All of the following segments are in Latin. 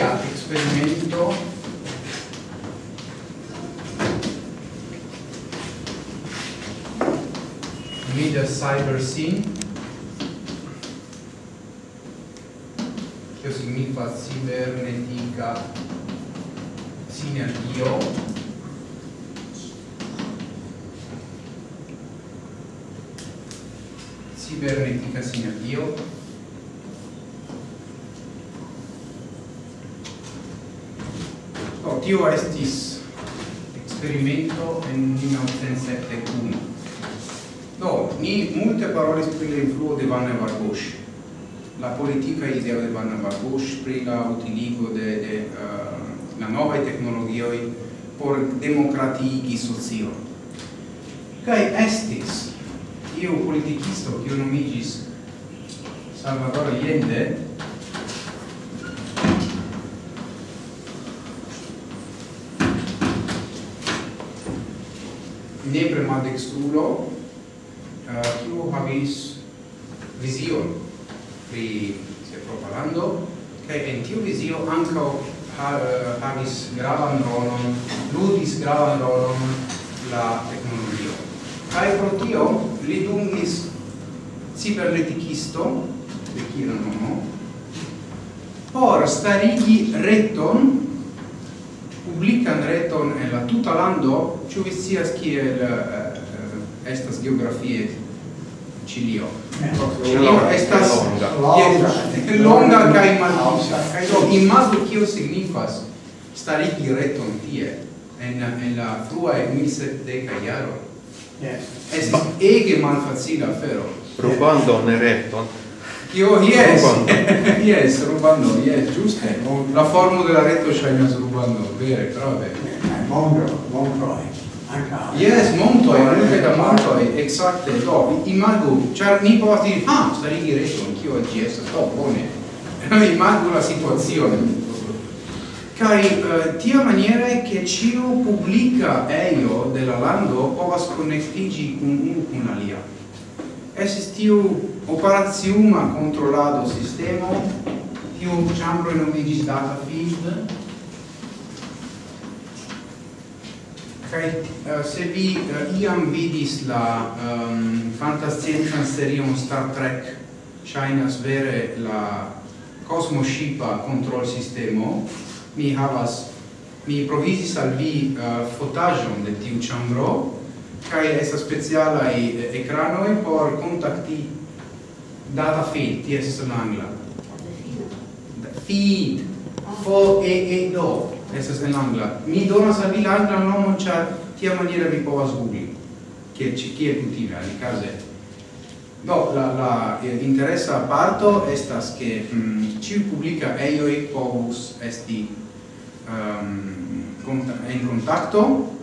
alia experimento media cyber scene. Che significa cibernetica sinergio cibernetica sinergio No, tio estis experimento en 1971. Do, ni multe parolis pri la influo de Vanna Vargosh, la politica idea de Vanna Vargosh, pri la utiligo de, de uh, la nova technologioi por democratigi socio. Kai estis io politicisto, che nomigis Salvador Allende, nepre maldextrulo eh, kiu uh, havis vizion pri se propagando kaj en tiu vizio ankaŭ ha, eh, havis gravan rolon ludis gravan rolon la teknologio. Kaj pro tio li dungis cibernetikisto de kiu nomo por starigi reton publican reton en la tuta lando, ĉu vi scias kiel uh, estas geografie Cilio? Cilio estas longa kaj malpisa. Kaj do imagu kio signifas starigi reton tie en en la frua 1700 jaro. Yes. Estas ege malfacila afero. Probando ne reton, Io yes, yes, rubando, yes, giusto. La formula della retto China's rubando, vero, però vabbè. Monroe, Monroe. Yes, monto è anche da monto è esatto, no, imago, cioè mi può dire, ah, sta lì dire anch'io oggi è stato buono. imago la situazione. Cari, uh, tia maniera che ciu pubblica eio della lando povas connectigi un un, un alia. Esistiu operaziuma controllato sistema tiu chambro nomigis data feed kai uh, eh, se vi uh, iam vidis la um, fantascienza serion Star Trek China's vere la Cosmo Shipa control sistemo mi havas mi provisis al vi uh, fotajon de tiu chambro kai esa speciala i ecranoi por contacti data feed ti es en angla. Feed. Ah. Fo e e do es en angla. Mi donas al vi la angla nomo char tia maniera vi povas gugli che ci chi è utile alle case do la la interessa parto estas che mm, ci pubblica eioi e povus esti ehm, um, conta, in contatto,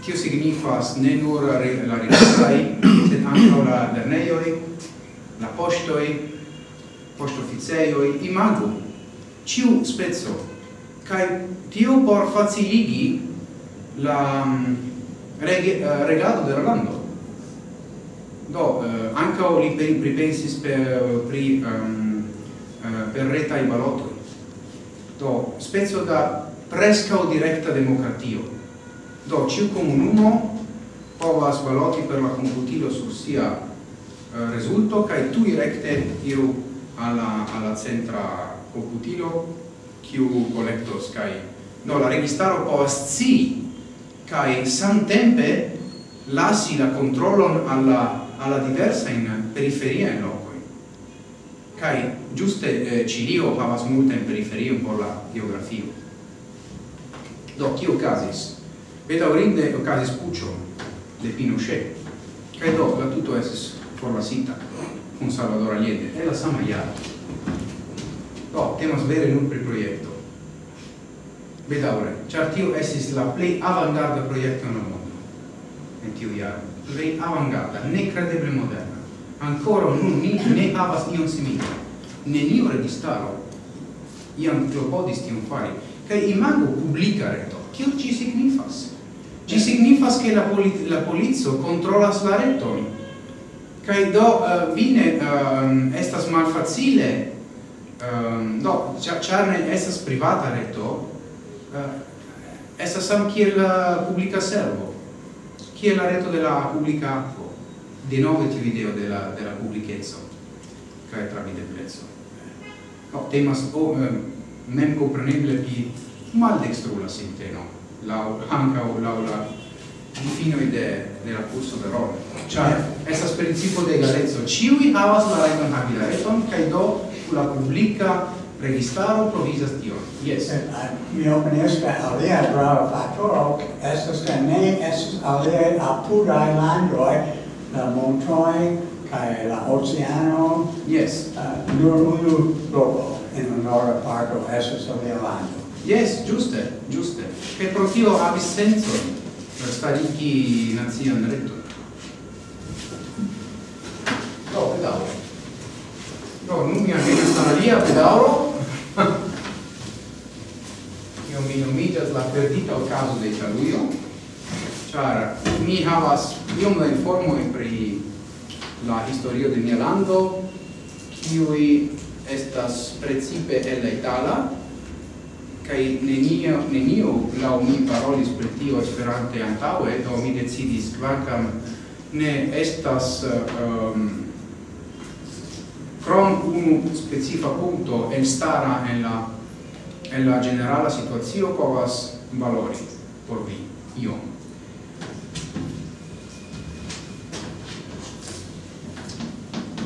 tio signifas ne nur la rilatai, sed anche la lerneioi, la postoi, postoficeioi, imago, ciu spezzo, cae tio por faciligi la mm, reg eh, regado de la lando. Do, eh, o li per, pripensis per, pri, ehm, eh, um, per retai balotoi. Do, spezzo da prescao directa democratio. Do, ciu comunumo povas baloti per la computilo sur sia resulto kai tu recte iru alla alla centra computilo kiu collectos kai no la registaro povas ci kai samtempe lasi la controllon alla alla diversa in periferia in loco kai giuste eh, Cilio havas multa in periferia un po la geografia do kiu casis beta orinde casis puccio de Pinochet. Kai do la tutto esse formasita con Salvador Allende e la sama jaro. Do, temas vere nun pri proiecto. Bedaure, char tio esis la plei avangarda proiecto nel la mondo en tiu jaro. Plej avangarda, nekredeble moderna. Ancora nun ni ne havas ion simila. Neniu registaro iam clopodis tion fari. Kaj imago pubblica reto. Kio ci signifas? Ci signifas che la, polit la polizio controllas la reton kai do uh, vine um, estas malfacile um, do char ne estas privata reto uh, estas sam kiel publika servo kiel la reto de la publika akvo de nove ti video de la de la publikeco vide prezzo no, temas o um, mem kompreneble pi maldekstrula sinteno laŭ la, laŭ la difino idee nella curso de role. Cioè, eh. essa principio de galezzo, Ciui havas la rajton havi la reton, kaj do la publika registaro provisas tio. Yes. Eh, eh, mi opinias ke alia grava faktoro estas ke ne es alia apudaj landoi, la montoi, kaj la oceano. Yes. Uh, nur unu loko en honora parto estas alia lando. Yes, giuste, giuste. Che pro tio havis senso starigi nazion retto. No, pedauro. No, nun mi alvena stanalia, pedauro. Io mi nomigas la perdita ocaso de Cialuio, char mi havas iom la informoi pri la historio de mia lando, kiui estas precipe el la Itala, kai nenio nenio la mi parolis per tio esperante antaŭe do mi decidis kvankam ne estas um, krom unu specifa punto en stara en la en la generala situazio povas valori por vi io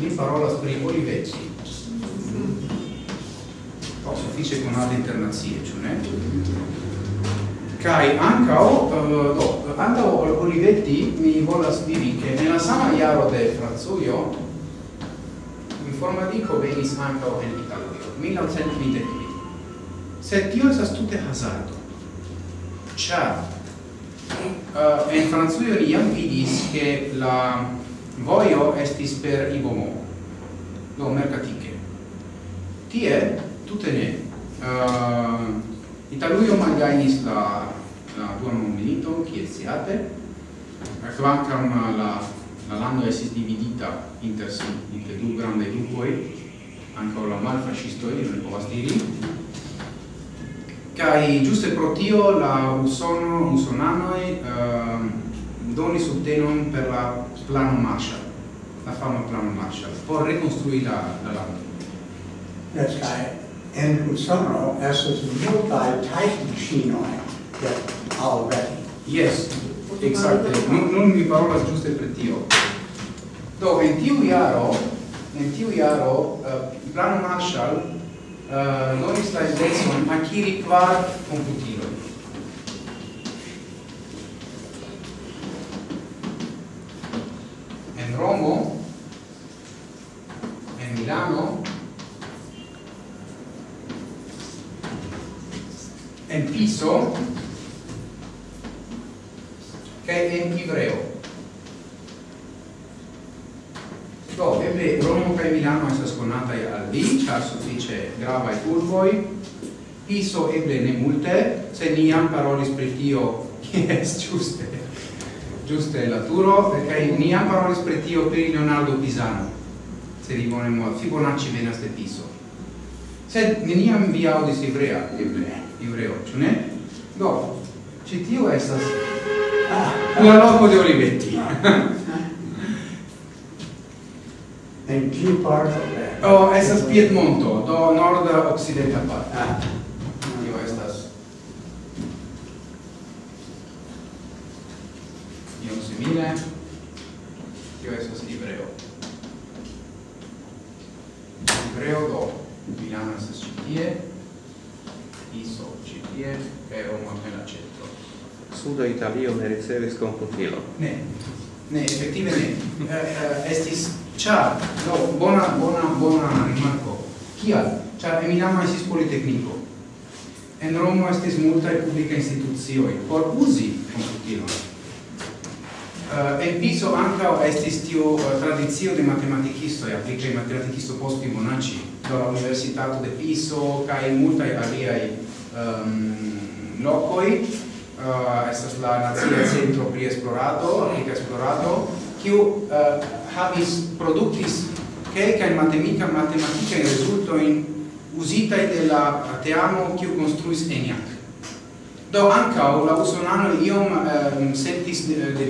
mi parolas pri oliveci oh, suffice altre internazie, cioè ne? Kai ancao uh, do ancao Olivetti mi volas diri che nella sama iaro de Franzuio in forma dico venis ancao en Italuio 1920 se tio esas tute hazardo. Ciar uh, eh, en Franzuio ni jam vidis che la voio estis per Ibomo do mercatiche tie Tutte ne. Ehm, uh, Italuio malgajnis la la dua mondmilito, kiel siate, kvankam uh, la la lando esis dividita inter si, inter du grande grupoj, ankaŭ la malfascistoj, ni povas diri. Kai giuste pro tio la usono usonanoi uh, ehm, doni subtenon per la plano Marshall, la fama plano Marshall, por rekonstrui la, la lando. Yes, en Usono estas multaj tajkmaŝinoj de Already. Yes, exacte. Nun, nun mi parolas ĝuste pri tio. Do, en tiu jaro, en tiu jaro, uh, eh, Plan Marshall uh, eh, donis la idecon akiri kvar komputiloj. En Romo, piso che è in ivreo. Do eble Romo per Milano estas konataj al vi ĉar grava e urboj. Piso eble ne multe se ni jam parolis pri tio jes giuste giuste la turo perché ni jam parolis pri tio Leonardo Pisano. Se rimonemo bone Fibonacci venas de Piso. Sed neniam vi audis ivrea, eble iureo, ciò ne? Do, citiu estas ah, la loco de Olivetti. And key parto? of that? Oh, estas Piedmonto, do norda occidenta parto. Ah. Tio estas. Iom simile. Tio estas Ibreo. Ibreo do Milano estas citie. ISO CPF che ho appena citato. Suda Italio ne ricevis komputilo. Ne. Ne, effettive ne. uh, uh, estis char, no, bona bona bona rimarco. Kial? Char Eminama esis politecnico. En Romo estis multae publica institucioj por usi computilo. Eh, uh, en Piso anca estis tiu uh, eh, tradizio de matematicisto e applice matematicisto posti monaci do la universitato de Piso kai multai aliai um, locoi. Uh, estas la nazia centro pri esplorado aplica esplorado kiu uh, havis produktis matematica matematika resulto in usita de la teamo kiu konstruis ENIAC. Do anca la usonano iom uh, sentis de, de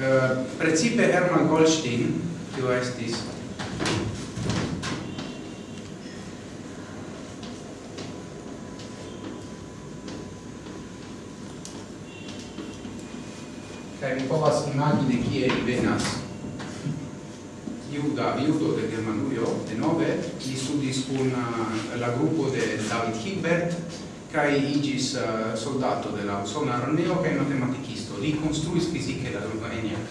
Uh, precipe Hermann Goldstein, kiu estis kaj mi povas imagine kie li venas. Iuda, iudo de Germanujo, de nove, li studis kun eh, la gruppo de David Hibbert, kaj igis uh, eh, soldato de la usona armeo kaj matematikisto li construis fisiche la lingua ENIAC.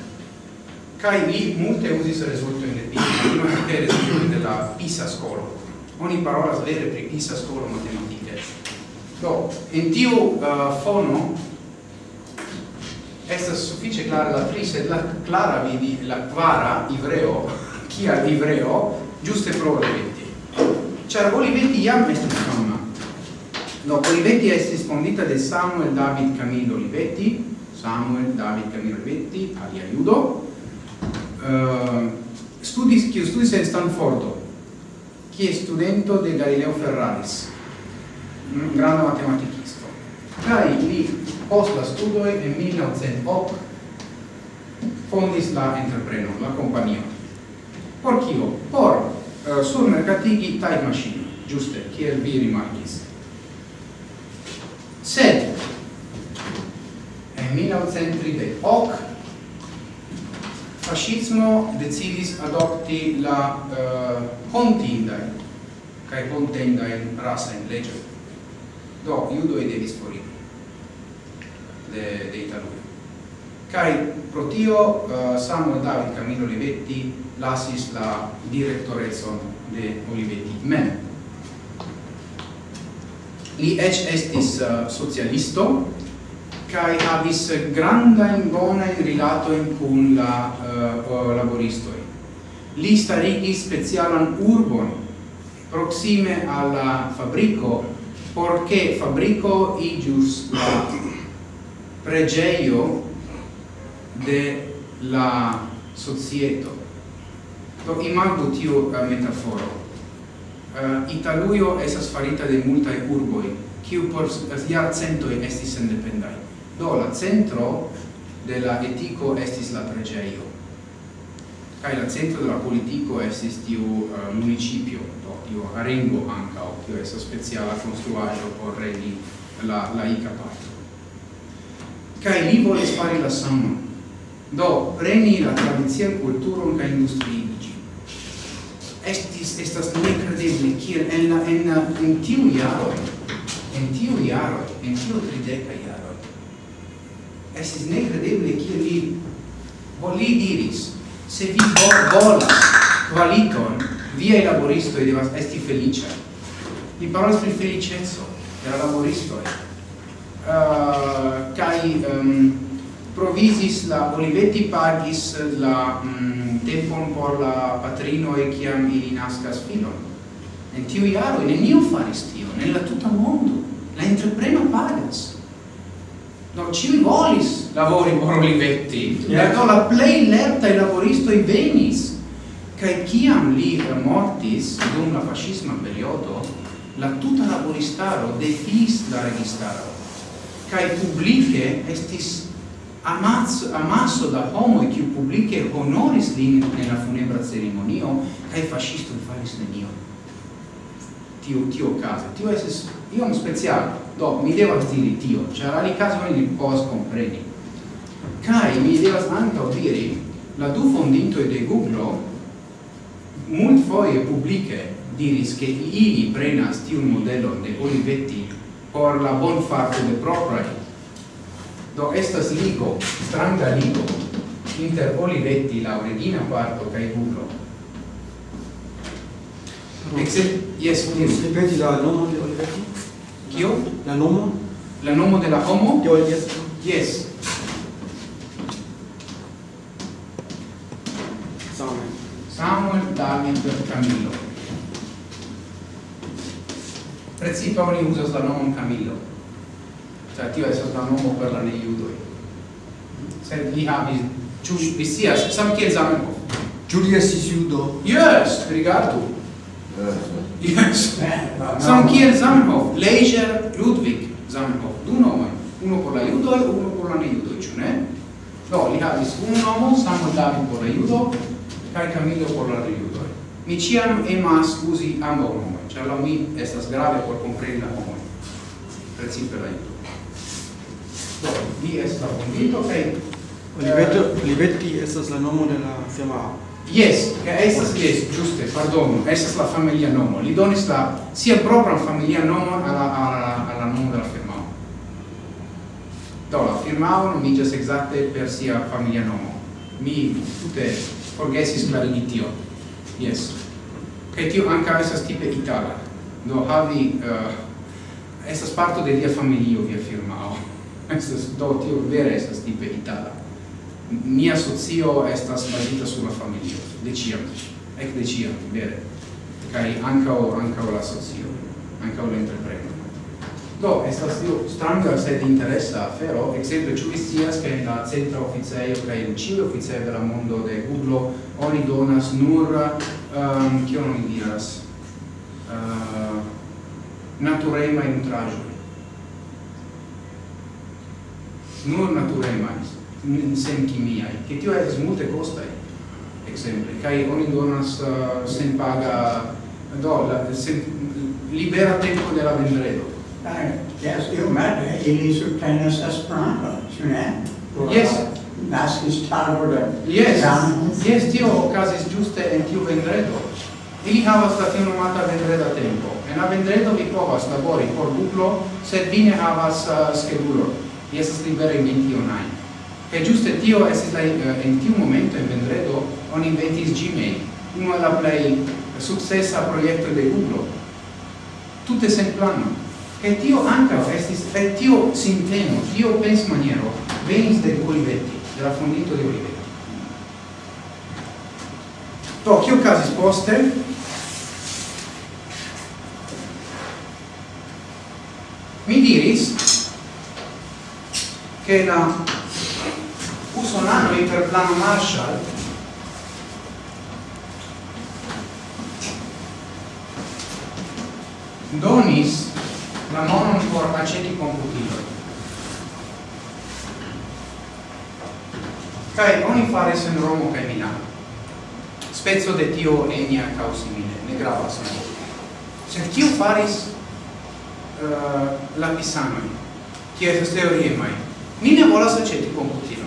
Kai mi multe usis resulto in di resulto risulto della PISA scolo. Oni parola vere pri PISA scolo matematica. Do, in tiu uh, fono estas suffice clara la tri, sed la clara vidi la quara ivreo, kia ivreo, giuste pro Olivetti. Char Olivetti jam estis fama. No, Olivetti estis fondita de Samuel David Camillo Olivetti, Samuel David Canirvetti, alia Judo, uh, studis, kiu studis Stanford Stanfordo, è studento de Galileo Ferraris, un grande matematicisto. Kai li post la studio in 1908 fondis la entrepreno, la compagnia. Por kio? Por uh, surmercatigi time machine, giuste, kiel vi rimarkis. Sed, 1938 fascismo decidis adopti la eh, uh, hontindae cae rasa in legge do iudoi devis foriri de, de Italia kai pro tio uh, Samuel David Camillo Olivetti lasis la directorezon de Olivetti. Mem li ec estis uh, socialisto kai havis granda in bona in rilato in kun la eh, uh, laboristo li starigi specialan urbon proxime alla fabrico porque fabrico igius la pregeio de la societo. Do imago tiu uh, eh, metaforo. Eh, uh, italuio esas farita de multae urboi, kiu por uh, centoi estis independai do la centro de la etico estis la pregeio kai la centro de la politico estis tiu uh, municipio. Do tiu arengo anca o tiu esa speciala construaggio por regi la la ica patro kai li volis fari la sama do preni la tradizion culturon ca industriigi estis estas nekredeble kiel en la en, en tiu jaro en tiu jaro en tiu trideca jaro estis nekredeble kiel li Bo li diris, se vi vo volas kvaliton, viai laboristoi devas esti felicia. Li parolas pri felicezzo era la laboristoi. Uh, kai um, provisis la Olivetti pagis la um, tempon por la patrino e chiam ili nascas filon. En tiu iaro, neniu faris tio, nella tuta mondo. La entreprena pagas non ci volis lavori por Olivetti yeah. erano la plei lerta e lavoristoi venis. Cae ciam li mortis dum la fascisma periodo la tuta laboristaro defis la registaro. Cae publice estis amasso, amasso da homo che ciu honoris lin nella funebra ceremonio kai fascisto faris nenio tio tio okaze. Tio es io un special Do mi devo dire tio, ĉar alikazoj ni post kompreni. kai mi devo anche dire la du fondinto de Google multfoje publike diris che ili prenas tiun modello de Olivetti por la bonfarto de propria Do estas ligo, stranga ligo, inter Olivetti la origina parto kaj Google Except, yes, please. Ripeti la nomo de Olivetti. Kio? La nomo? La nomo de la homo? De Olivetti. Yes. Samuel. Samuel David Camillo. Precipa oni usas la nomo Camillo. Cioè, tio è la nomo per la neiudoi. Se li havis, cius, vi sias, samkiel Zamenhof. Julius Sisiudo. Yes, rigardu. Yes. Sam kiel Zamenhof, Leisure Ludwig Zamenhof, du nomoj, uno por la judoj, uno por la nejudoj, ĉu ne? Do, li havis unu nomo, Samuel David por la judo, kaj Camillo por la nejudoj. Mi ĉiam emas uzi ambaŭ nomoj, ĉar laŭ mi estas grave por kompreni la homoj, precipe la judo. Do, vi estas fondinto kaj Olivetti estas la nomo de la firmao. Yes, estas yes, giuste, pardon, estas la familia nomo. Li donis la sia propra familia nomo alla alla alla nomo della firmao. Do la firmao nomiĝas exacte per sia familia nomo. Mi tute forgesis di tio. Yes. Che tio anche estas tipe itala. Do havi uh, estas parto de lia familio via firmao. Estas do tio vere estas tipe itala mia socio estas bazita sur la familio de ciam ec de ciam vere. Kai anca anca la socio anca la do estas tio stranga sed interessa afero exemple, ĉu vi scias ke en la centra oficejo kaj en ĉiuj oficejoj de la mondo de Google oni donas nur um, kion oni diras? Uh, naturemaj nutraĵoj. Nur naturemaj sen chimiai, che tio es multe costai, exemple, cai oni donas uh, sen paga dolla, sen libera tempo della vendredo. Uh, yes, io mette, eh, ili subtenas esperanto, ĉu ne? Yes. Naskis tago de Yes, yes, tio ocasis giuste en tiu vendredo. Ili havas la tiu nomata vendreda tempo. En la vendredo vi povas labori por Google, sed vi ne havas uh, schedulo Vi estas libera in 21. E giuste tio estis la eh, in tiu momento in vendredo on inventis Gmail, uno la play successa proiecto de Google. Tutte sen plano. che tio anca estis, e tio sinteno, tio pens maniero, venis de Olivetti, de la fondinto de Olivetti. Do, kio casis poste? Mi diris che la usonanoj per plano Marshall donis la monon por aceti computiloj. kai oni faris en Romo kai Milano. Spezzo de tio enia causimile ne gravas ne. Sed kiu faris eh, uh, lapisanoj, kies teoriemaj? Ni ne volas aceti computilo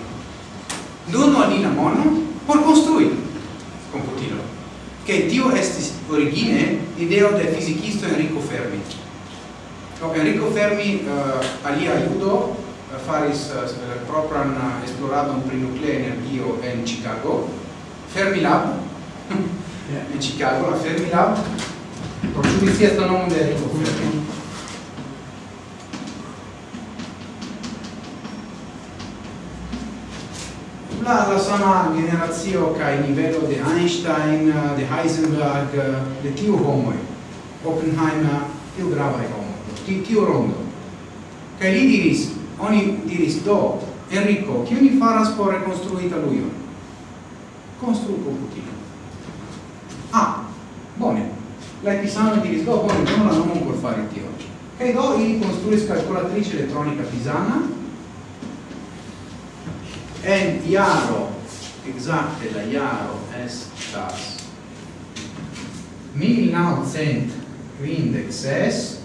donu al ni la mono por construi. Computilo che tio estis origine ideo de fisikisto Enrico Fermi. Do Enrico Fermi uh, alia aiuto uh, eh, faris uh, propran uh, esploradon pri nuclea energio en Chicago. Fermi Lab? In Chicago la Fermi Lab. Por giudizia sto nome de Enrico Fermi? la, la sama generazio kai nivelo de Einstein, eh, de Heisenberg, eh, de tiu homoj, Oppenheimer, tiu grava homo ti tiu rondo. kai li diris, oni diris, do, Enrico, kiu ni faras por rekonstrui Italujon? Konstrui komputilon. Ah, bone. La Pisano diris, do, bone, non la nomon por fare tio kai do, ili konstruis kalkulatrice elettronica pisana, en iaro exacte la iaro estas 1956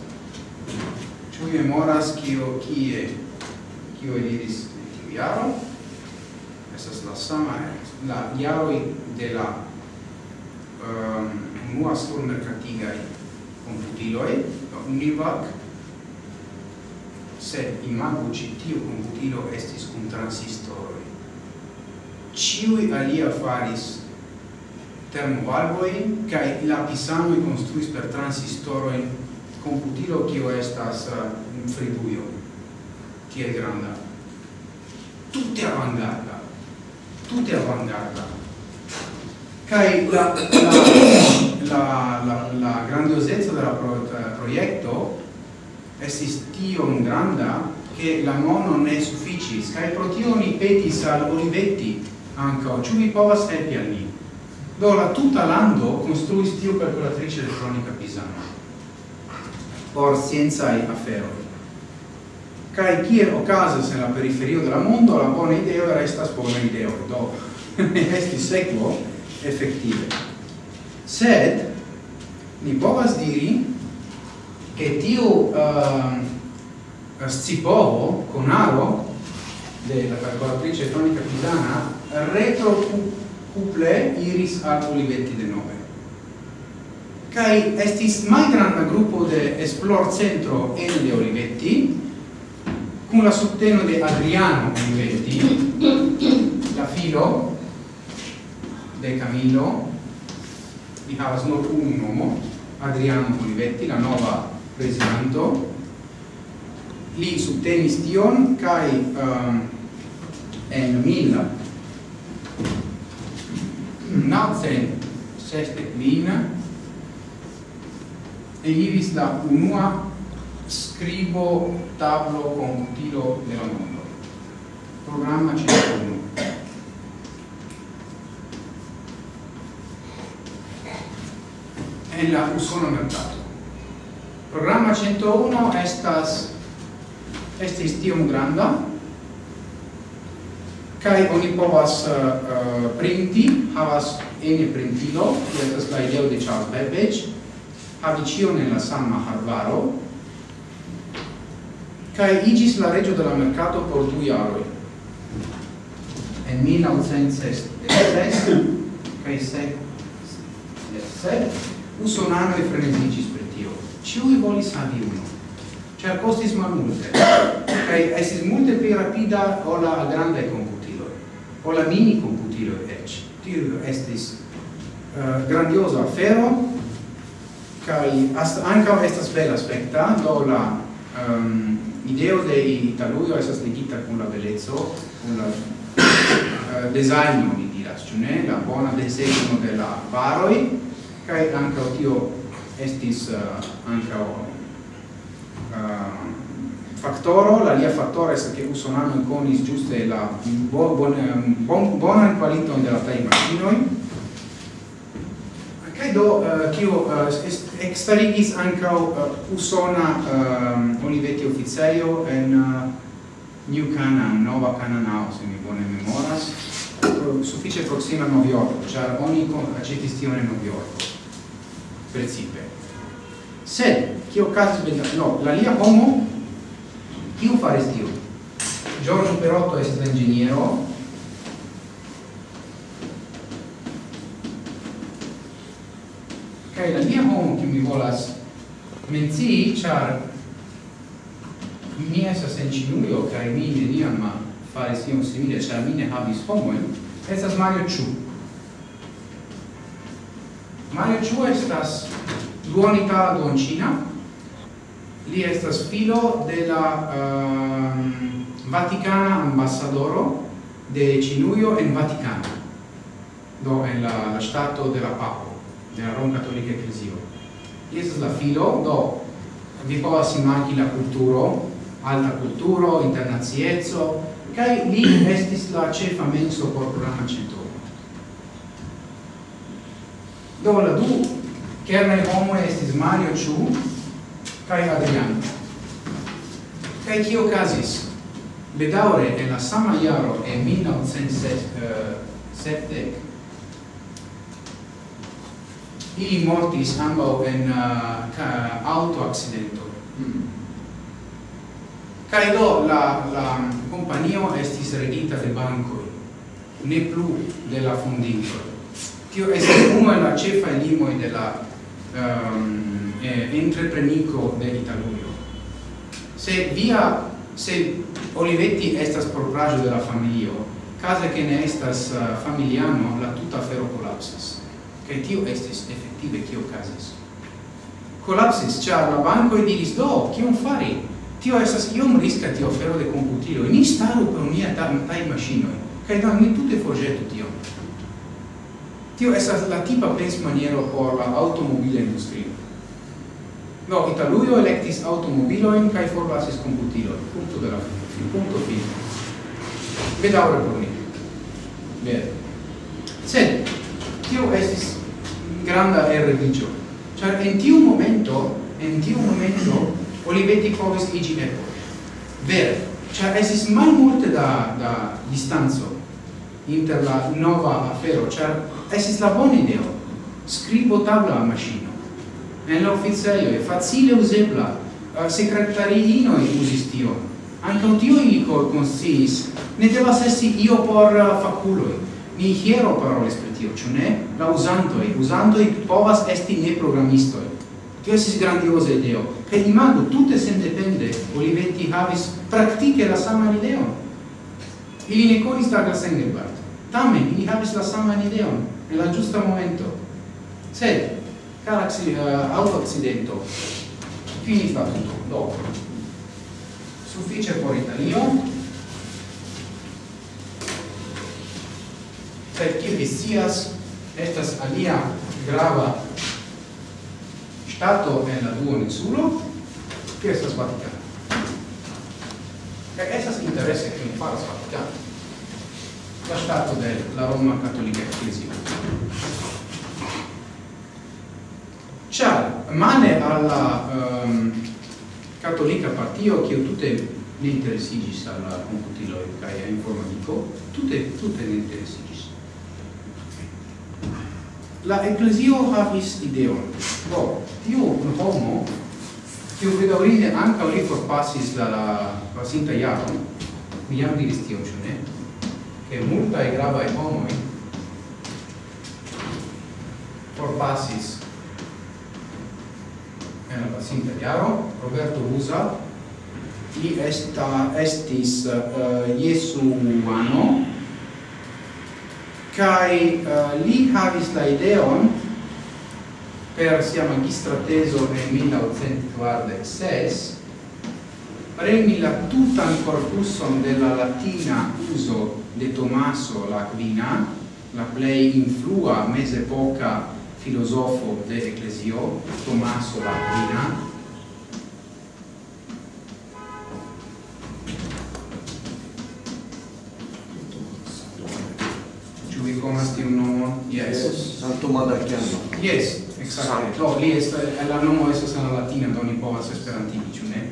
ciu memoras kio kie kio diris tiu iaro. Estas la sama la iaroi de la um, unua surmercatigai computiloi la Univac. Sed imagu ci tiu computilo estis cum transistor ciui alia faris termovalvoin kai lapisanoi construis per transistoroin computilo kio estas eh, uh, friduio kiel granda. Tutte avangarda tutte avangarda. Kai la la la la grandiosezza della pro, eh, proiecto estis tion granda che la mono ne sufficis, cae pro tio ni petis al Olivetti anca ciu vi povas helpi al ni do la tuta lando construis tiu calcolatrice elettronica pisana por scienzae aferoi kai kiel okazas en la periferio de la mondo la buona idea resta buona idea, do esti sequo effettive sed ni povas diri che tio uh, ehm, scipovo conaro della calcolatrice elettronica pisana retro couple iris ad Olivetti de nove. Kai estis malgranda gruppo de esplor centro en de Olivetti con la subteno de Adriano Olivetti, la filo de Camillo, di havas nur un nomo, Adriano Olivetti, la nova presidente, li subtenis tion, kai um, ehm, en mila 1960 e eliris la unua scribo tablo con utilo della mondo. Programma 51 e la usona mercato. Programma 101 estas estis tiom granda kai oni povas uh, printi havas ene printilo ki estas la ideo de Charles Babbage havi ĉion en la sama hardvaro kai igis la reĝo de la merkato por du jaroj. En 1906 kai se se usonano e frenesigis per tio. Ciui volis havi unu ĉar kostis malmulte kai esis multe pli rapida o la grande la mini computilo ec. tio estis uh, grandiosa afero kaj anca estas bella aspecta, do la um, ideo de Italuio estas legita con la bellezzo, con la uh, designo mi diras ĉu ne la bona desegno de la varoi, kaj anca tio estis eh, uh, anca uh, factoro, la lia che estas ke usonanoj conis giuste la bo, bon, ehm, bon, bonan kvaliton de la tajmaŝinoj kaj do eh, che uh, uh, eh, ekstarigis uh, eh, usona uh, Olivetti oficejo en uh, New Canaan, Nova Canaanao, se mi bone memoras, suffice proxima New York, cioè ogni accetti tion en New York, Se Sed, kio casus, no, la lia homo Chiu faris tiu? Giorgio Perotto è stato inĝeniero. Kaj la mia homo, che mi volas menzi, char mi estas en Ĉinujo kaj mi neniam faris ion simile, char mi ne havis homojn, estas Mario Chu. Mario Chu estas duonita duoncina, li estas filo de la um, Vaticana ambassadoro de Cinuio en Vaticano do en la, la stato de la papo de la Rom Cattolica Ecclesio. Li estas la filo do vi povas imagi la culturo, alta culturo, internaziezzo, kai li estis la cefa menso por programa centro do la du kernaj homo estis Mario Chu cae Adrian. Cae cio casis? Bedaure, en la sama iaro, e 1970, ili mortis ambau en eh, uh, auto accidento. Mm. Cae do la, la companio estis regita de bancoi, ne plu de la fondinto. Tio estis uno en la cefa limoi de la um, eh, entreprenico de Italuio. Se via, se Olivetti estas propragio de la familio, case che ne estas eh, uh, familiano, la tuta fero collapsas. Che tio estis effettive che casis. Collapsis, char la banco e diris, do, chi un fari? Tio estas iom risca tio fero de computilo, e ni staru per unia tai machinoi, cae da ni tutte fogetu tio. Tio estas la tipa pens maniero por la automobile industria. No, Italujo electis automobiloin kai forlasis computilon. Punto de la fin. Punto fin. Bedaure por mi. Bene. Sed, tio estis granda erredicio. Char en tiu momento, en tiu momento, Olivetti povis igi epo. Vere. Char estis mal multe da, da distanzo inter la nova afero, char estis la bona ideo. Scribo tabla a maschino en la e facile usebla, secretariinoi usis anche un tio ili consis ne devas esti io por uh, faculoi. Ni hiero parole per tio, ciò ne? La usantoi, usantoi povas esti ne programistoi. Tio esis grandiosa ideo. Che imago, tutte sendepende, Olivetti havis praktike la sama ideo Ili ne conis Douglas Engelbart. Tamen, ili havis la sama ideo en la giusta momento. Sed, cara uh, eh, auto accidento finita tutto dopo suffice porintalio per chi vi sias estas alia grava stato en la duone sulo che estas Vaticano. E estas interesse che mi faras Vaticano la stato della Roma Cattolica Ecclesia. Char, mane alla ehm, um, cattolica partio, che tutte ne interesigis alla computiloi, cae a informatico, tutte, tutte ne interesigis. La ecclesio havis ideon. Do, tiu homo, tiu bedaurinde anca li forpassis la, la pasinta iaron, mi jam diris tion, cio ne? Che multae gravae homoi forpassis en la pasinta jaro Roberto Usa, li esta estis uh, Jesu kai uh, eh, li havis la ideon per sia magistra teso nel 1946 premi la tutan corpusum della latina uso de Tommaso L'Aquina, la plei influa mese poca filosofo de Ecclesio, Tommaso l'Aquina, vi conas tiu nomo? Yes. San Tomás de Aquino. Yes, exacte. Do, li est, la nomo esas en la latina, do ni povas esperantigi, ciu ne?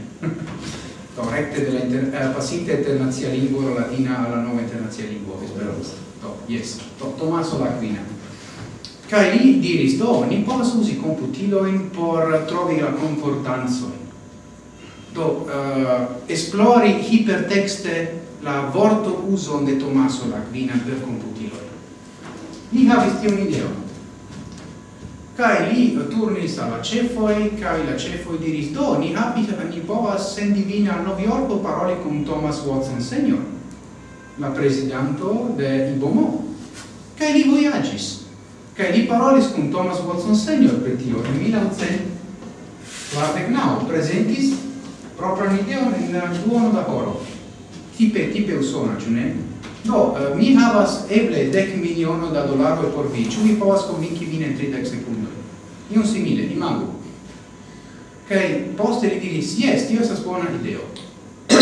do, recte de la inter, eh, pasinte internazia lingua latina alla nova internazia lingua, esperanza. Do, yes. Do, Tomaso l'Aquina. Kai li diris, do, ni povas usi computiloin por trovi la concordanzoin. Do, uh, esplori hipertexte la vorto uso de Tomaso Lacvina per computilo Li havis tion ideon. Kai li turnis alla cefoi, kai la cefoi diris, do, ni habi, ni povas sendi vin al Noviorco paroli con Thomas Watson Senior, la presidanto de Ibomo. Kai li voyagis che li parolis con Thomas Watson Senior per tio, in 1949 presentis proprio ideon in duono da coro Tipe, tipe usona, ĉu ne? Do, uh, mi havas eble dec miliono da dollaro por vi, ĉu mi povas convinci vin in 30 sekundoj? Ion simile, imagu. Kaj poste li diris, yes tio estas bona ideo.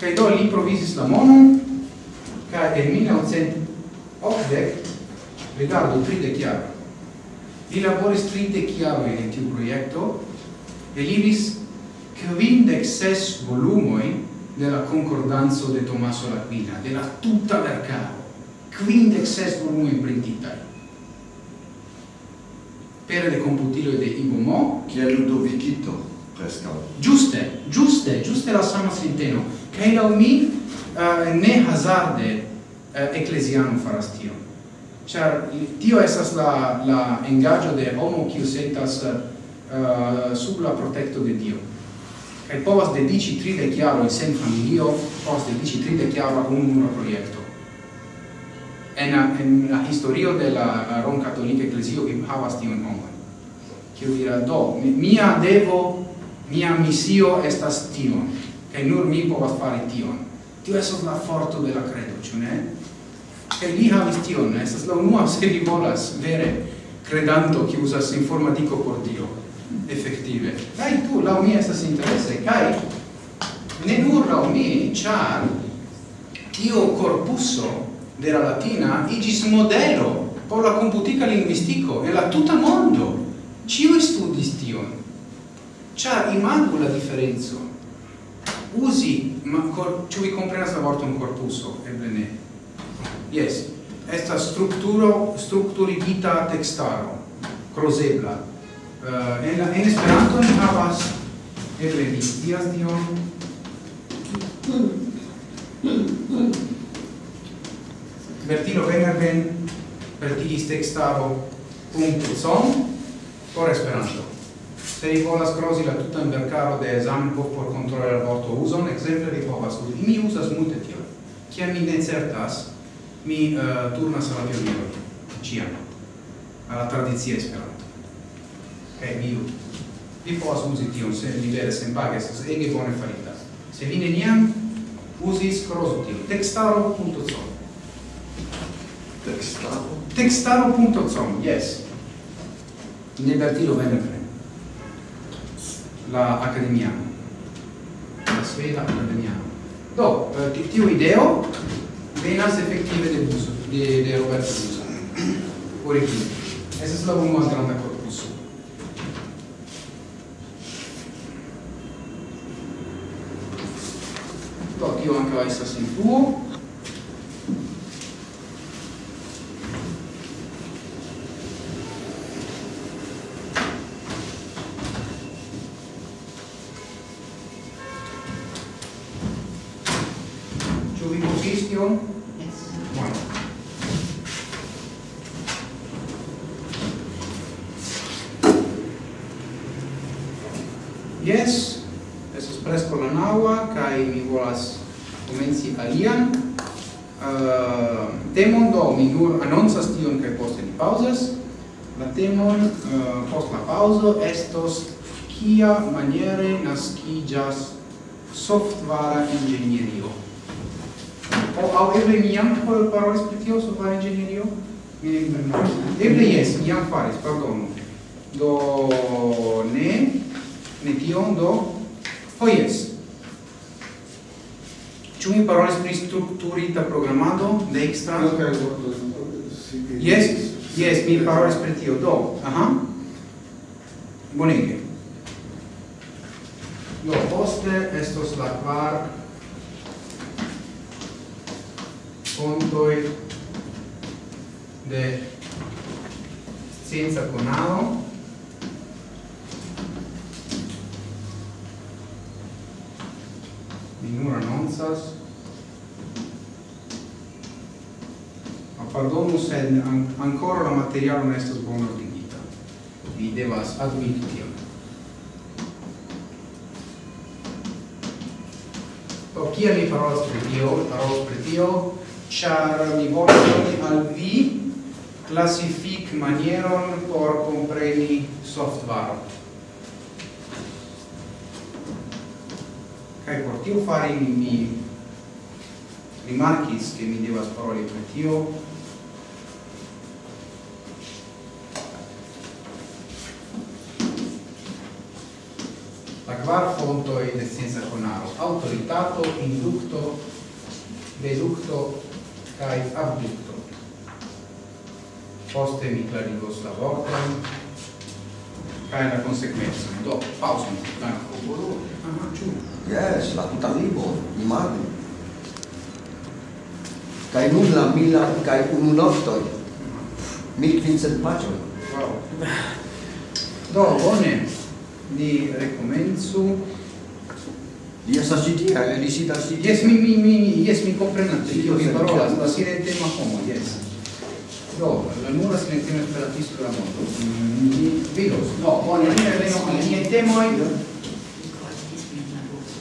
Kaj do li provisis la monon, kaj en 1980 Rigardu, tridec jaroj. Li laboris tridec jaroj in tiu projekto, eliris quindec ses volumoi de la concordanzo de Tommaso Laquina, de la tutta mercato, quindec ses volumoi printitai. Pere de computilo de Ivo Mo, che è Ludovicito, presca. Giuste, giuste, giuste la sama sinteno, che la mi uh, ne hazarde uh, ecclesiano farastio. Char tio esas la la engaggio de homo qui sentas uh, sub la protecto de Dio. kai povas dediĉi chiaro in sen familio, povas dediĉi tridek jarojn al un nura proiecto En la, en la historio de la Rom Katolika Eklezio vi havas tiun homon. Kiu dira do, mia devo, mia misio estas tion, kaj nur mi povas fari tion. Tio esas la forto de la credo ĉu ne? E li havis tion, estas la unua, se vi volas, vere, credanto, che usas informatico por Dio, effettive. Cai tu, la mi estas interesse, cai, ne nur la mi, char, tio corpuso de la latina igis modelo por la computica linguistico e la tuta mondo. Ciu studis tion. Char, imagu la differenzo. Usi, ma cor, ciu vi comprenas la vorton corpuso, eble ne. Yes. Esta strukturo strukturigita textaro crozebla. Uh, eh, en la en Esperanto ni havas eble vi dias tion. Bertino Venerben vertigis textaro punto son por Esperanto. Se vi volas crosi la tutan vercaro de Zamenhof por controlare la vorto uson, exemple vi povas usi. Mi usas multe tion. Kiam mi ne certas, mi uh, turnas alla pionero. Ciam. Alla tradizia esperanto. Ok, mi Vi povas usi tion, se vi vere sen paghe, se ege bone farita. Se vi neniam usis crosu tion. Textaro.com Textaro? Textaro.com, yes. Ne Bertino Venebre. La Accademia. La Sveda Accademia. Do, uh, tiu ideo venas efektive de buso, de, de Roberto Buso. Origine. es la unua granda corpuso. Do, tio ankaŭ estas influo. kia maniere nascigas softvara ingegnerio. O au eble mi jam parolis pri tio software ingegnerio? Mi ne memoras. Eble jes, mi jam faris, pardonu. Do ne, ne tion, do, ho oh, jes. Ĉu mi parolis pri strukturita programado de ekstra? Jes, jes, mi parolis pri tio, do, aha. Bonege do poste estos la quar contoi de scienza conao di nura nonsas pardonu en an, ancora la materialo non estas bona ordinita. Vi devas admiti tion. Do kia mi parolas pri tio, parolas pri tio, ĉar mi volas doni al vi klasifik manieron por kompreni software. Kaj por tio fari mi rimarkis, ke mi devas paroli pri tio, kvar fontoj de scienza conaro autoritato, inducto deducto kai abducto Poste mi klarigos la vortojn kai la konsekvencojn. Do, paŭzon. Aha, ĉu? yes la tuta libro, imagino. Kai nun la mila kai unu noktoj. Mil quincent paĝoj. Wow. Do, bone ni recomenzu Li estas ĉi tie, eh? li sidas ĉi tie. Jes, mi, mi, mi, jes, mi komprenas pri kio vi parolas, la silentema homo, jes. Do, la nura silentema esperantisto de la mondo. Mi vidos, no, bone, ni reveno al niaj temoj.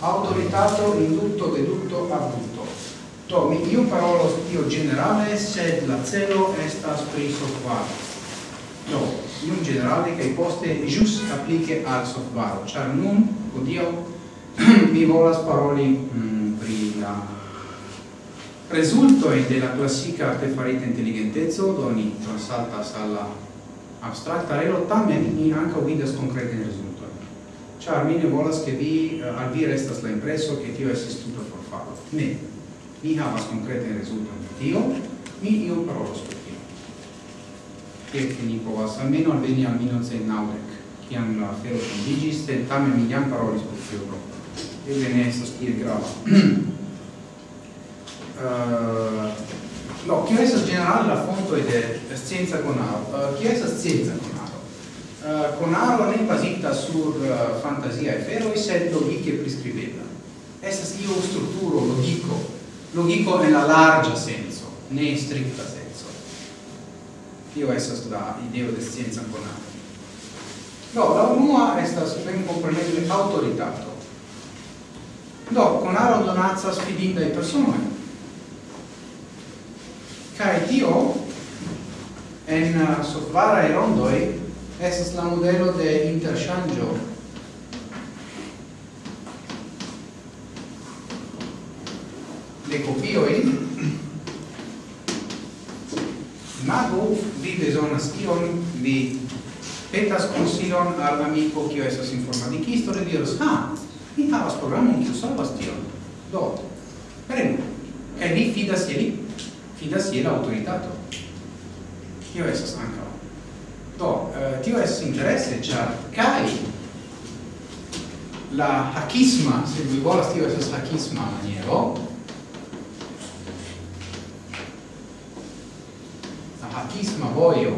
Autoritato, indutto, dedutto, abutto. Do, mi io parolos tio generale, sed la celo estas pri sofaro. Do, iun generale che poste jus applique al software char nun odio mi volas paroli mm, pri la resultoj de la classica artefarita inteligenteco, do ni transaltas al abstracta relo tamen ni ankaŭ vidas concrete rezultojn. char mi ne volas che vi eh, al vi restas la impreso ti tio estis per farlo Ne. mi havas konkretajn rezultojn de tio, mi io parolos pri Kirknikova Salmeno Albenia Minozen Naurek, kiam la fero fondiĝis, sed tamen mi jam parolis pri E Eble ne estas tiel grava. uh, no, kio estas ĝenerale la fontoj de scienca konaro? Uh, kio estas scienca è basita konaro eh, fantasia e sur e fantaziaj aferoj, sed logike priskribebla. Estas io strukturo, logiko, logiko en la larĝa senso, in strikta senso tio estas la ideo de scienza conata. do la unua estas ben kompreneble autoritato. Do konaro donacas fidindaj personoj. Cae tio en uh, sofvaraj rondoi, estas la modelo de interchangio de copioi imagu vi bezonas ion vi petas consilon al amico kio estas informaticisto le diros ah mi havas programon kiu solvas tion. Do prenu. Kaj vi fidas je li fidas je la autoritato. Kio estas ankaŭ? Do eh, tio estas interese ĉar kaj la hakisma se vi volas tio estas hakisma maniero artisma voio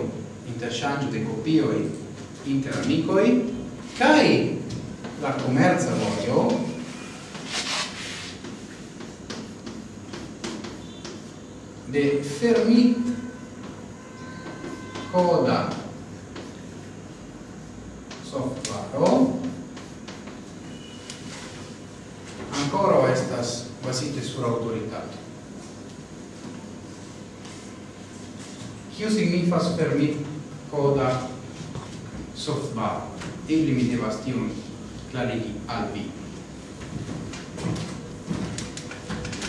interŝanĝo de kopioj inter amikoj kaj la komerca vojo de fermit coda. Software ancora estas basite sur autoritate. Kio signifas per mi coda softbar? Ebli mi devas tion clarigi al vi.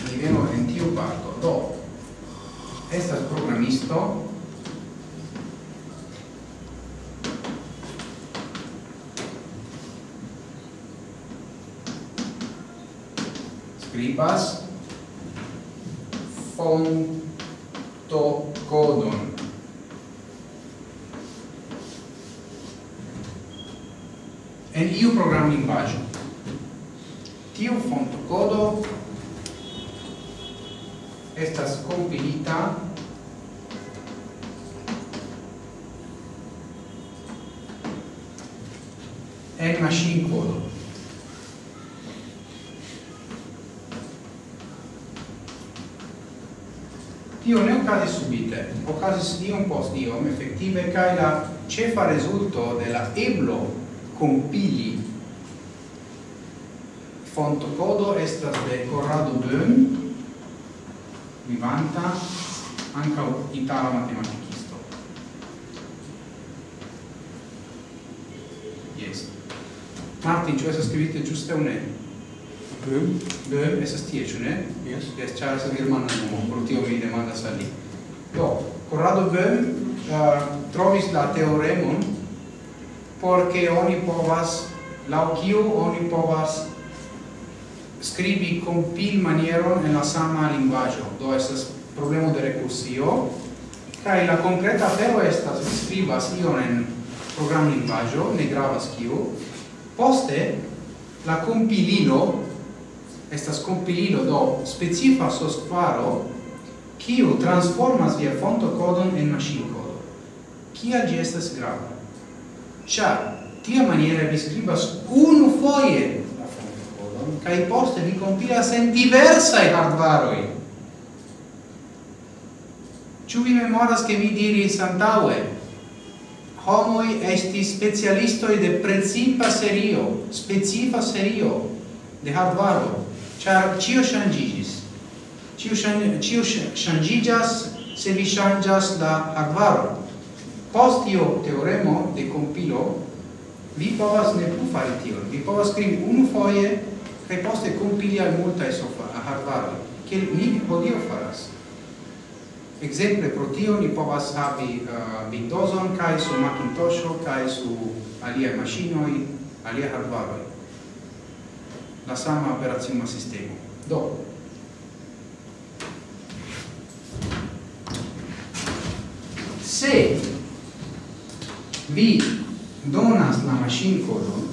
Mi veno en tiu parto. Do, estas programisto, scribas fonto codon en iu program lingvaggio. Tiu font codo estas compilita en machine codo. Tio ne ocasis subite, ocasis iom post iom, effettive, cae la cefa resulto de la eblo compili. Font codo estas de Corrado Böhm vivanta anca itala matematicisto yes. Martin, cioè esas scrivete giusto un E Böhm Böhm, esas tie, ciu ne? Yes. Yes, c'è esas germana nomo, pro tio mi demanda a li. Do, Corrado Böhm uh, trovis la teoremon porque oni povas la kiu oni povas scribi compil manieron en la sama linguaggio do esas problema de recursio. Kai la concreta afero estas scribas ion en program linguaggio ne gravas kiu poste la compililo estas compililo do specifa software kiu transformas via fonto codon en machine codon kia gi estas grava? cia tia maniera vi scribas unu foie la fontokodon, cae poste vi compilas en diversae hardvaroi. Ciu vi memoras che vi diris Santaue? homoi esti specialistoi de precipa serio, specifa serio de hardvaro, char cio shangigis. Cio, shangigas shang, se vi shangas la hardvaro. Post io teoremo de compilo, vi povas ne plu fari tion. Vi povas scrivi unu foie, kai poste compili al multa e harvaroi, che ni podio faras. Exemple, pro tio ni povas havi uh, Windowson, kai su Macintosh kai su alia macinoi, alia hardware. La sama operazione sistema. Do, se vi donas la machine codon,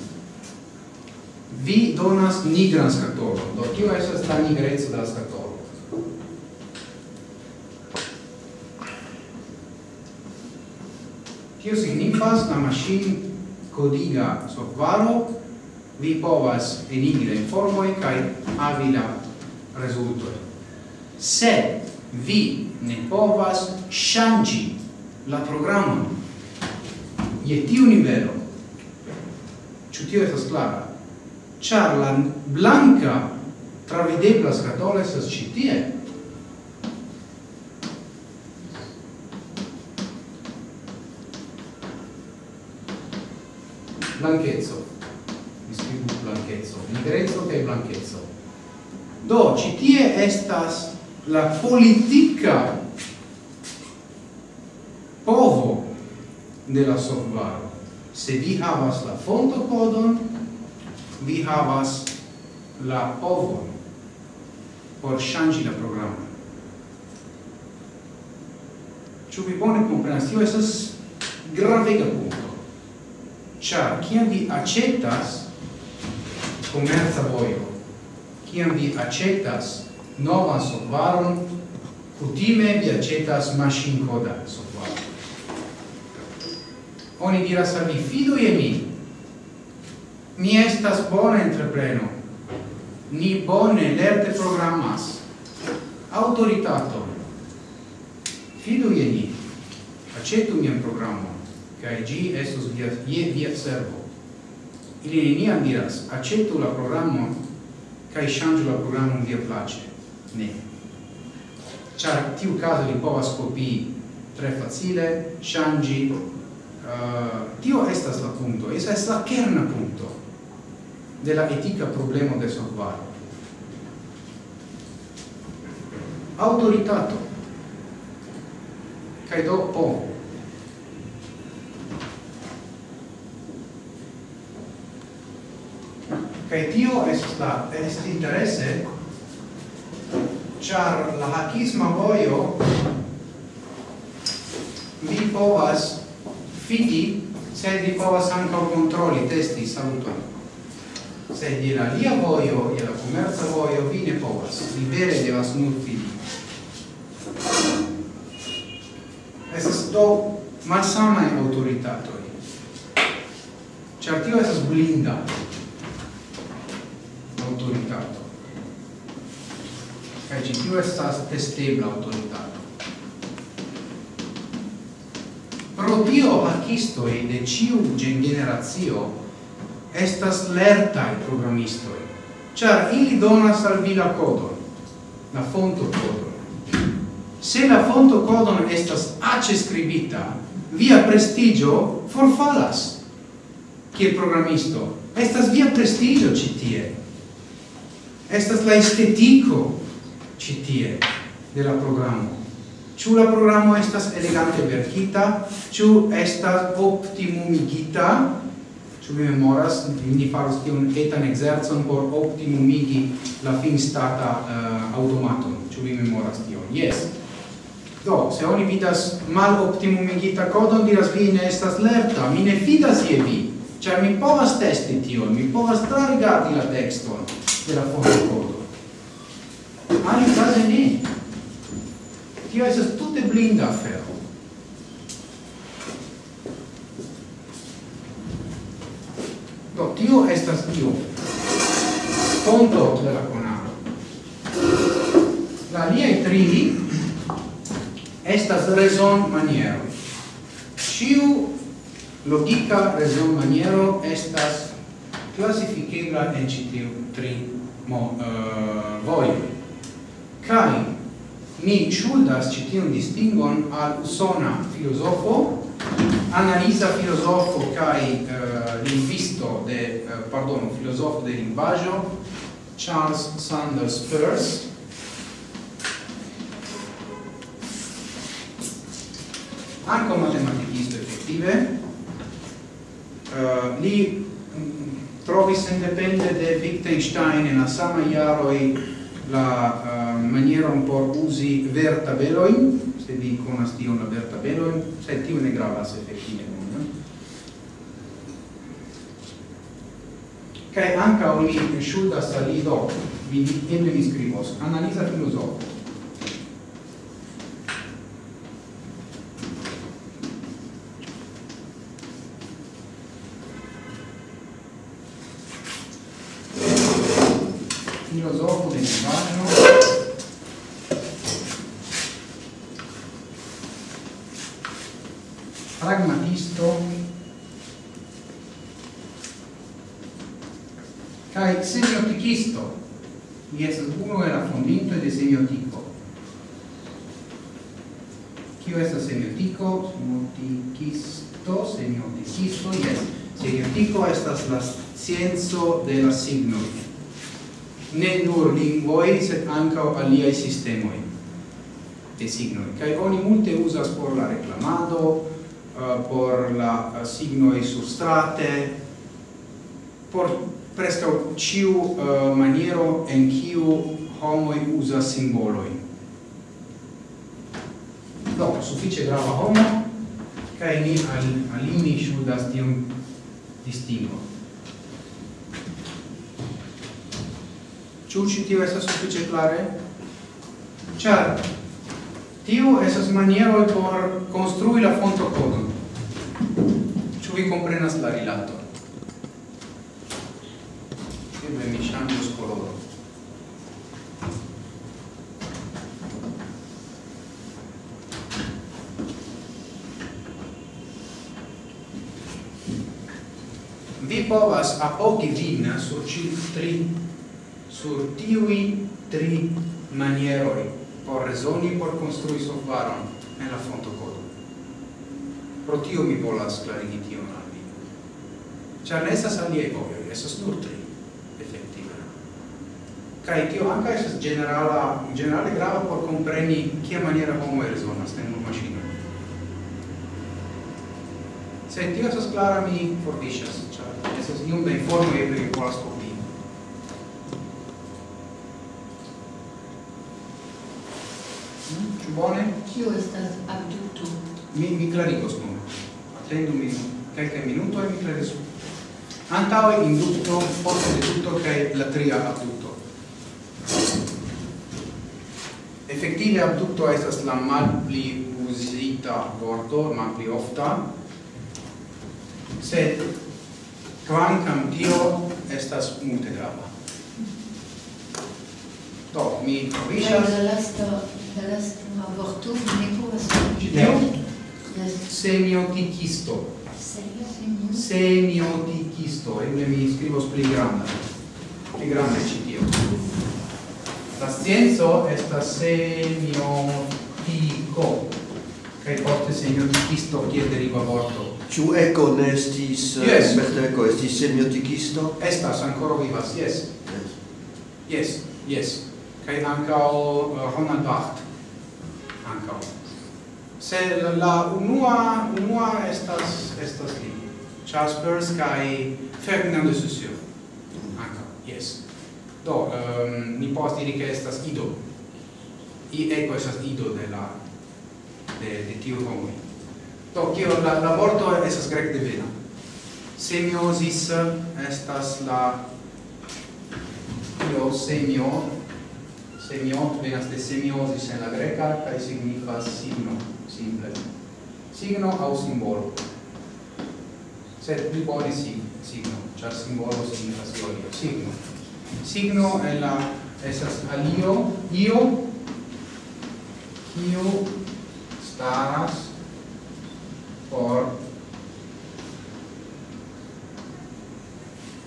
vi donas nigran skatolon. Do tio estas la nigreco de la skatolo. Tio signifas la machine codiga softwaro vi povas enigre informoi kai avi la resultoi Se vi ne povas shangi la programon je tiu nivelo, ĉu tio estas clara, ĉar la blanka travidebla scatola estas ĉi tie, blanchezzo mi scrivo blanchezzo nigrezzo che blanchezzo do citie estas la politica de la software. Se vi havas la fonto codon, vi havas la ovon por ŝanĝi la programon. Ĉu vi bone komprenas? Tio estas gravega punto. Ĉar kiam vi aĉetas komerca vojo, kiam vi aĉetas novan softwaron, kutime vi aĉetas maŝinkodan softvaron Oni diras al mi, fidu je mi. Mi estas bona entrepreno. Ni bone lerte programas. Autoritato. Fidu je ni. Acetu mian programo, cae gi estus via, je via servo. Ili neniam diras, acetu la programo, kai ŝanĝu la programo via place. Ne. Ĉar tiu caso li povas copii tre facile, ŝanĝi, uh, tio estas la punto, esa es la kerna punto de la etica problema de solvado. Autoritato. Kai do po. Kai tio estas la est interesse char la hakisma voio vi povas Fidi, Fiji sedi povas ankaŭ kontroli, testi saluto. Se je la lia vojo, je la komerca vojo, vi ne povas. Li vere devas nutri. Estas do malsamaj aŭtoritatoj. Ĉar tio estas blinda aŭtoritato. Kaj ĉi tio estas testebla aŭtoritato. pro tio hackistoi de ciu generazio estas lertai programistoi, char ili donas al vi la codon, la fonto codon. Se la fonto codon estas ace scribita, via prestigio forfalas, kiel programisto. Estas via prestigio citie. Estas la estetico citie de la programo. Ciu la programo estas elegante verkita, ciu estas optimumigita, ciu vi memoras, ni faros tion etan exerzon por optimumigi la fin stata uh, eh, automaton, ciu vi memoras tion, yes. Do, se oni vidas mal optimumigita codon, diras vi ne estas lerta, mi ne fidas je vi, cioè mi povas testi tion, mi povas trarigardi la texton de fonte codo. Ah, in case ne tio estas tute blinda afero. Do, tio estas tio. Ponto de la conaro. La liei tri estas raison maniero. Ciu logica raison maniero estas classificabla en citiu tri mo, eh, uh, voi. Cai, mi ŝuldas ĉi tiun distingon al usona filozofo, analiza filozofo kaj uh, lingvisto de, uh, pardon, filozofo de lingvaĵo, Charles Sanders Peirce, anche matematicisto effettive, uh, eh, li um, trovis independe de Wittgenstein en la sama jaroj la uh, maniera un po' usi vertabelojn, se vi konas una la vertabelojn, sed tio ne gravas efektive nun. Kaj ankaŭ anche ogni al salido vi mi eble mi skribos, analiza filozofo. Filozofo in mano pragmatisto kai semiotikisto mi estas unu el la fondintoj de semiotiko kio estas semiotico? semiotikisto semiotikisto yes. semiotico estas la scienzo de la ne nur lingvoi, sed ancao aliai sistemoi de signoi. Cai oni multe usas por la reclamado, uh, eh, por la uh, signoi surstrate, por presto ciu uh, eh, maniero en ciu homoi usas simboloi. Do, suffice grava homo, cae ni al, alini shudas tiom distingo. Ciu ci tio esas suffice clare? Ĉar tio esas maniero por construi la fonto fontokodon. Ciu vi comprenas la rilato? Eble mi ŝanĝos koloron. vi povas apogi vin sur ci tri sur tiui tri manieroi por resoni por construi softvaron en la fonto codo. Pro tio mi volas clarigi tion al vi. Ĉar ne estas aliaj vojoj, estas nur tri, efektive. Kai tio anca estas generala, generale grava por compreni kia maniera homo resonas en un machino. Se tio estas clara, mi forviŝas, ĉar estas iom da informo e mi volas Bone? Kio estas abducto? Mi, mi clarigos nun. Attendu mi quelcae minuto e mi clarisu. Antaue inducto, de deducto, cae la tria abducto. Effettive abducto estas la mal pli usita vorto, malpli ofta, sed quancam tio estas multe grava. Do, mi provisas... La lasta, la lasta vorto ne povas Semiotikisto. Semiotikisto. Eble mi skribos pli granda. Pli granda ĉi tio. La scienzo estas semiotiko. Kaj poste semiotikisto kiel deriva vorto. Ĉu eko ne estis eh, yes. Berteko estis semiotikisto? Estas ankoraŭ vivas, yes. Yes, yes. yes. Kaj ankaŭ eh, Ronald Barthes ancao se la unua unua estas estas li Charles Peirce kai Ferdinand de Saussure. Ancao yes. Do um, mi povas diri che estas ido. I ecco estas ido de la de de tiu homo do kio la la vorto estas grek de vena. Semiosis eh, estas la io semio? semio venas de semiosis en la greca kaj signifas signo simple. Signo aŭ simbolo. Sed pli bone si signo ĉar simbolo signifas io signo. Signo en la esas alio io kiu staras por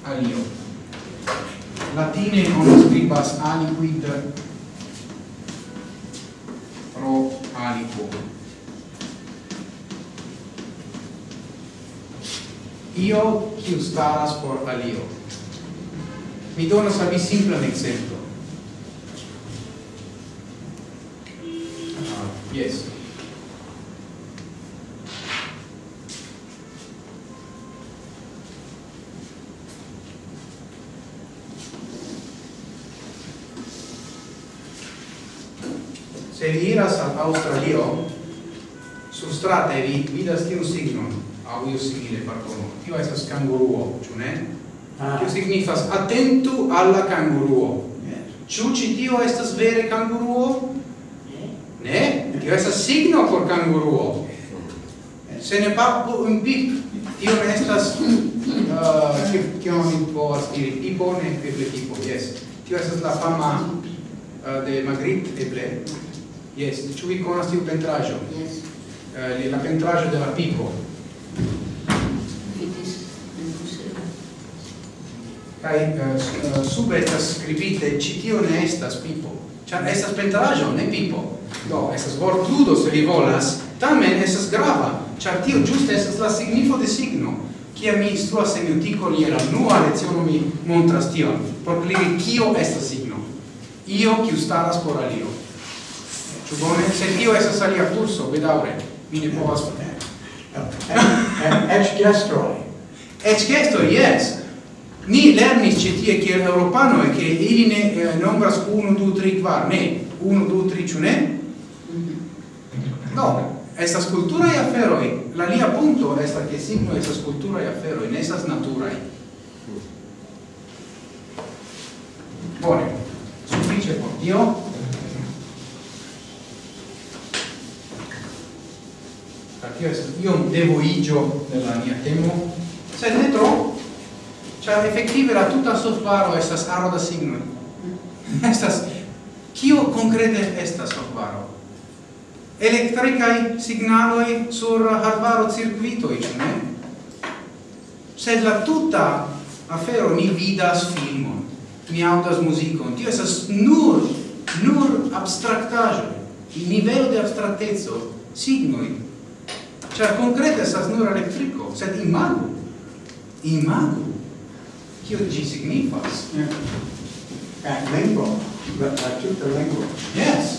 alio. Latine non scribas aliquid aliquo. Io, kiu staras por alio. Mi donas al vi simplan exemplo. Ah, yes. se vi iras al Australio, surstrate vi vidas tiu signon, au iu simile, pardono, tio esas kanguruo, ciu ne? Ah. Tio signifas, attentu alla kanguruo. Yeah. Ciu ci tio estas vere kanguruo? Ne? Tio esas signo por kanguruo. Se ne papu un pip, tio ne estas, kio uh, oni povas diri, pipo, ne, eble pipo, yes. Tio esas la fama uh, de Magritte, eble, Yes, ĉu vi konas tiu pentraĵo? Yes. Uh, la pentraĵo de la piko. Vidis en muzeo. Kaj uh, sube estas skribite ĉi tio ne estas pipo. Ĉar estas pentraĵo, ne pipo. Do, estas vortludo se vi volas, tamen estas grava, ĉar tio ĝuste estas la signifo de signo. Kia mi instruas semiotico eutiko, ni la nua leciono mi montras tion, por kliri kio estas signo. Io, kiu staras por alio. Ĉu bone? Se tio estas alia kurso, bedaŭre, mi ne povas Eĉ gestroj. Eĉ gestroj, yes. Ni lernis ĉi tie kiel eŭropanoj, che ili ne eh, nombras 1, 2, 3, 4, ne. 1, 2, 3, ĉu ne? No, estas kulturaj aferoj. La lia punto estas ke signo estas kulturaj aferoj, ne estas naturaj. Bone, sufiĉe por tio. tio estas iom devoigio de la mia temo, sed ne tro, ĉar efektive la tuta softwaro estas aro da signoi. estas kio concrete estas softwaro? Elektrikaj signaloi sur circuitoi circuitoj, ne? Sed la tuta afero mi vidas filmon, mi audas muzikon, tio estas nur nur abstraktaĵo, nivelo de abstrakteco, signoi, Ĉar konkrete estas nur elektriko, sed imagu, imagu, kio ĝi signifas. Yeah. And lingvo, la tuta lingvo. Yes.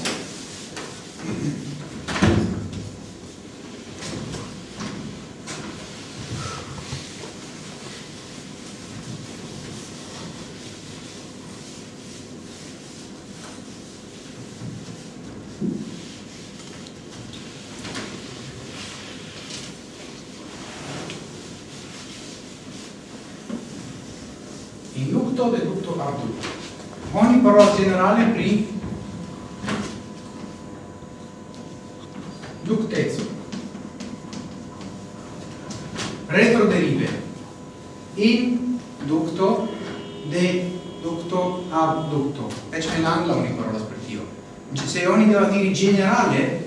generale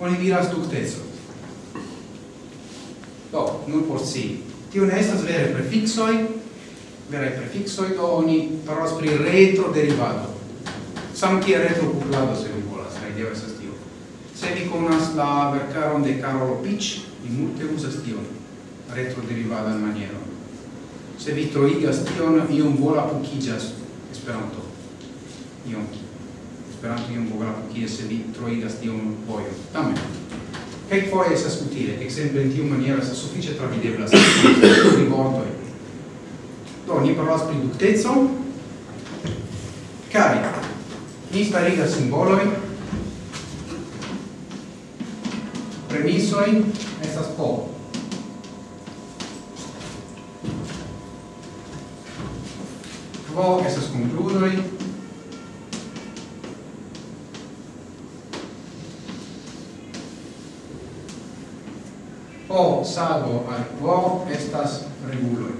oni diras ductezo. Do, nur por si. Tio ne estas vere prefixoi, vere prefixoi, do oni parolas pri retroderivado. Sam kia retrocuplado, se vi volas, la ideo estas tio. Se vi conas la vercaron de Carolo Pitch, vi multe usas tion, retroderivadan manieron. Se vi troigas tion, iom vola pucigas esperanto. Iom Esperanto iom vografu kie se vi troigas tiom vojo. Tamen, kelkfoje estas utile, ekzemple en tiu maniero estas sufiĉe travidebla pri vortoj. Do, ni parolas pri dukteco, kaj ni starigas simboloj, premisoj, estas po. Quo estas concludoi, sano al quo estas reguloi.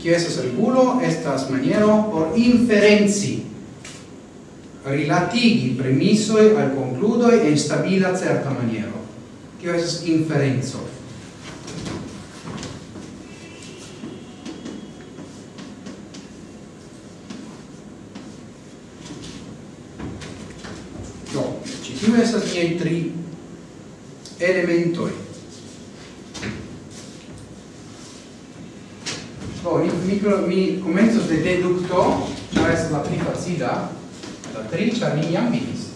Cio estas regulo, estas maniero por inferenzi, rilatigi premisoi al concludoi en stabila certa maniero. Cio estas inferenzo. tiei tri elementoi. Do, mi, micro, mi comenzus de deducto, char estas la pli facila, la tri, char mi jam vidis.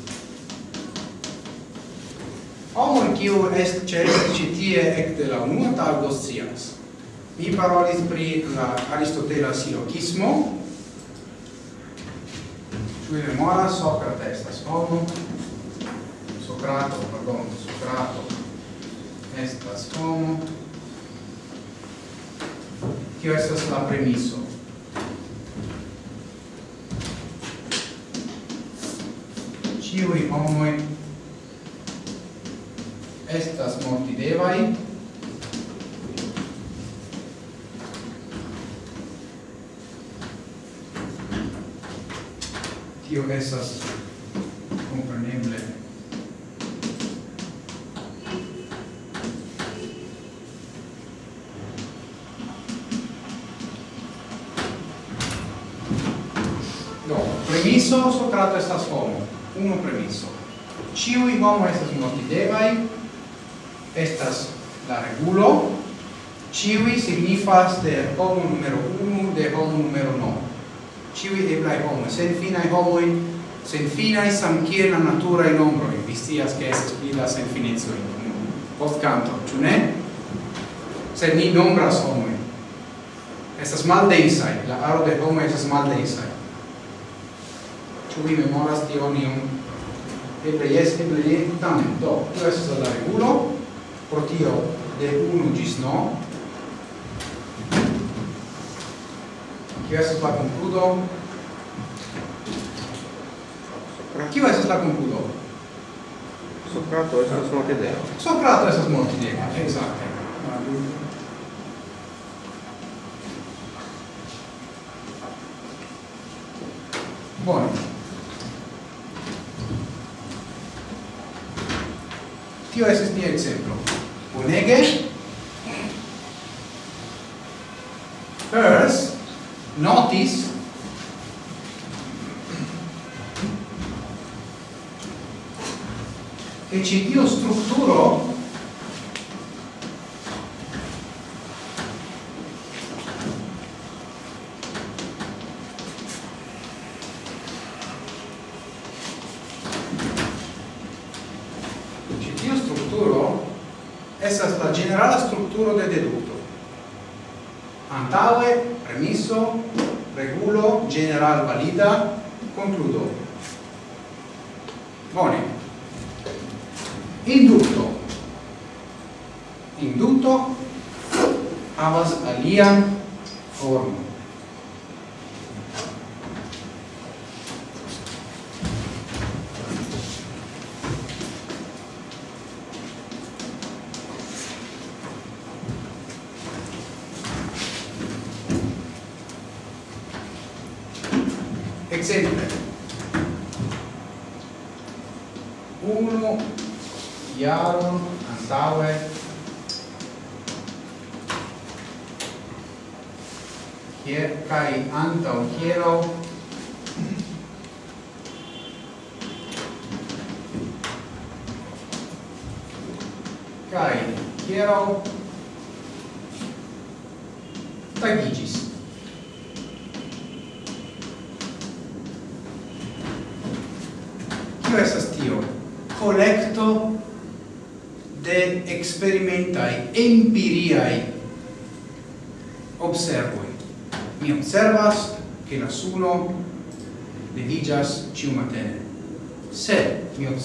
Homoi kiu est celis ci tie ecte la unua tago scias. Mi parolis pri la Aristotela silokismo, Cui memora Socrates, tas homo, Socrato, pardon, Socrato estas homo. Tio estas la premiso. Ciui homoi estas mortidevai, tio estas premisso Socrato estas homo, unu premisso. Ciui homo estas notidevai, estas la regulo, ciui signifas de homo numero 1 de homo numero no. Ciui eblai homo, sen finai homoi, sen finai samkiel la natura in ombro vi stias che es pila sen finezoi, post canto, ciu ne? se ni nombras homoi. Estas mal densai, la aro de homo estas mal densai. Ĉu vi memoras tion iom? Eble jes, eble ne, tamen, do, tio estas la regulo, pro tio de 1 gis no kio estas la concludo? Kio estas la concludo? Socrato estas Montideo. Socrato estas Montideo, exacte. Bone. Tio estis mia exemplo. Bonege. First, notice che ci dio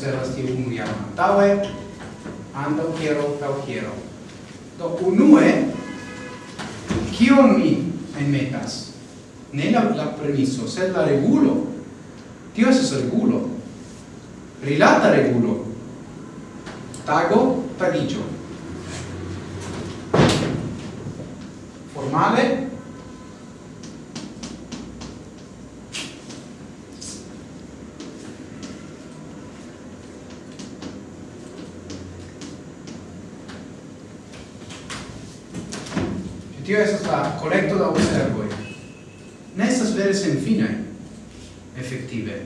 observas tiu unu jam antaŭe antaŭ hiero aŭ hiero do unue kion mi enmetas? Ne la, la premiso sed la regulo. Tio estas regulo. Rilata regulo. Tago tagiĝo. Formale Tio estas la collecto da observoi. Ne estas vere sen fine, effettive.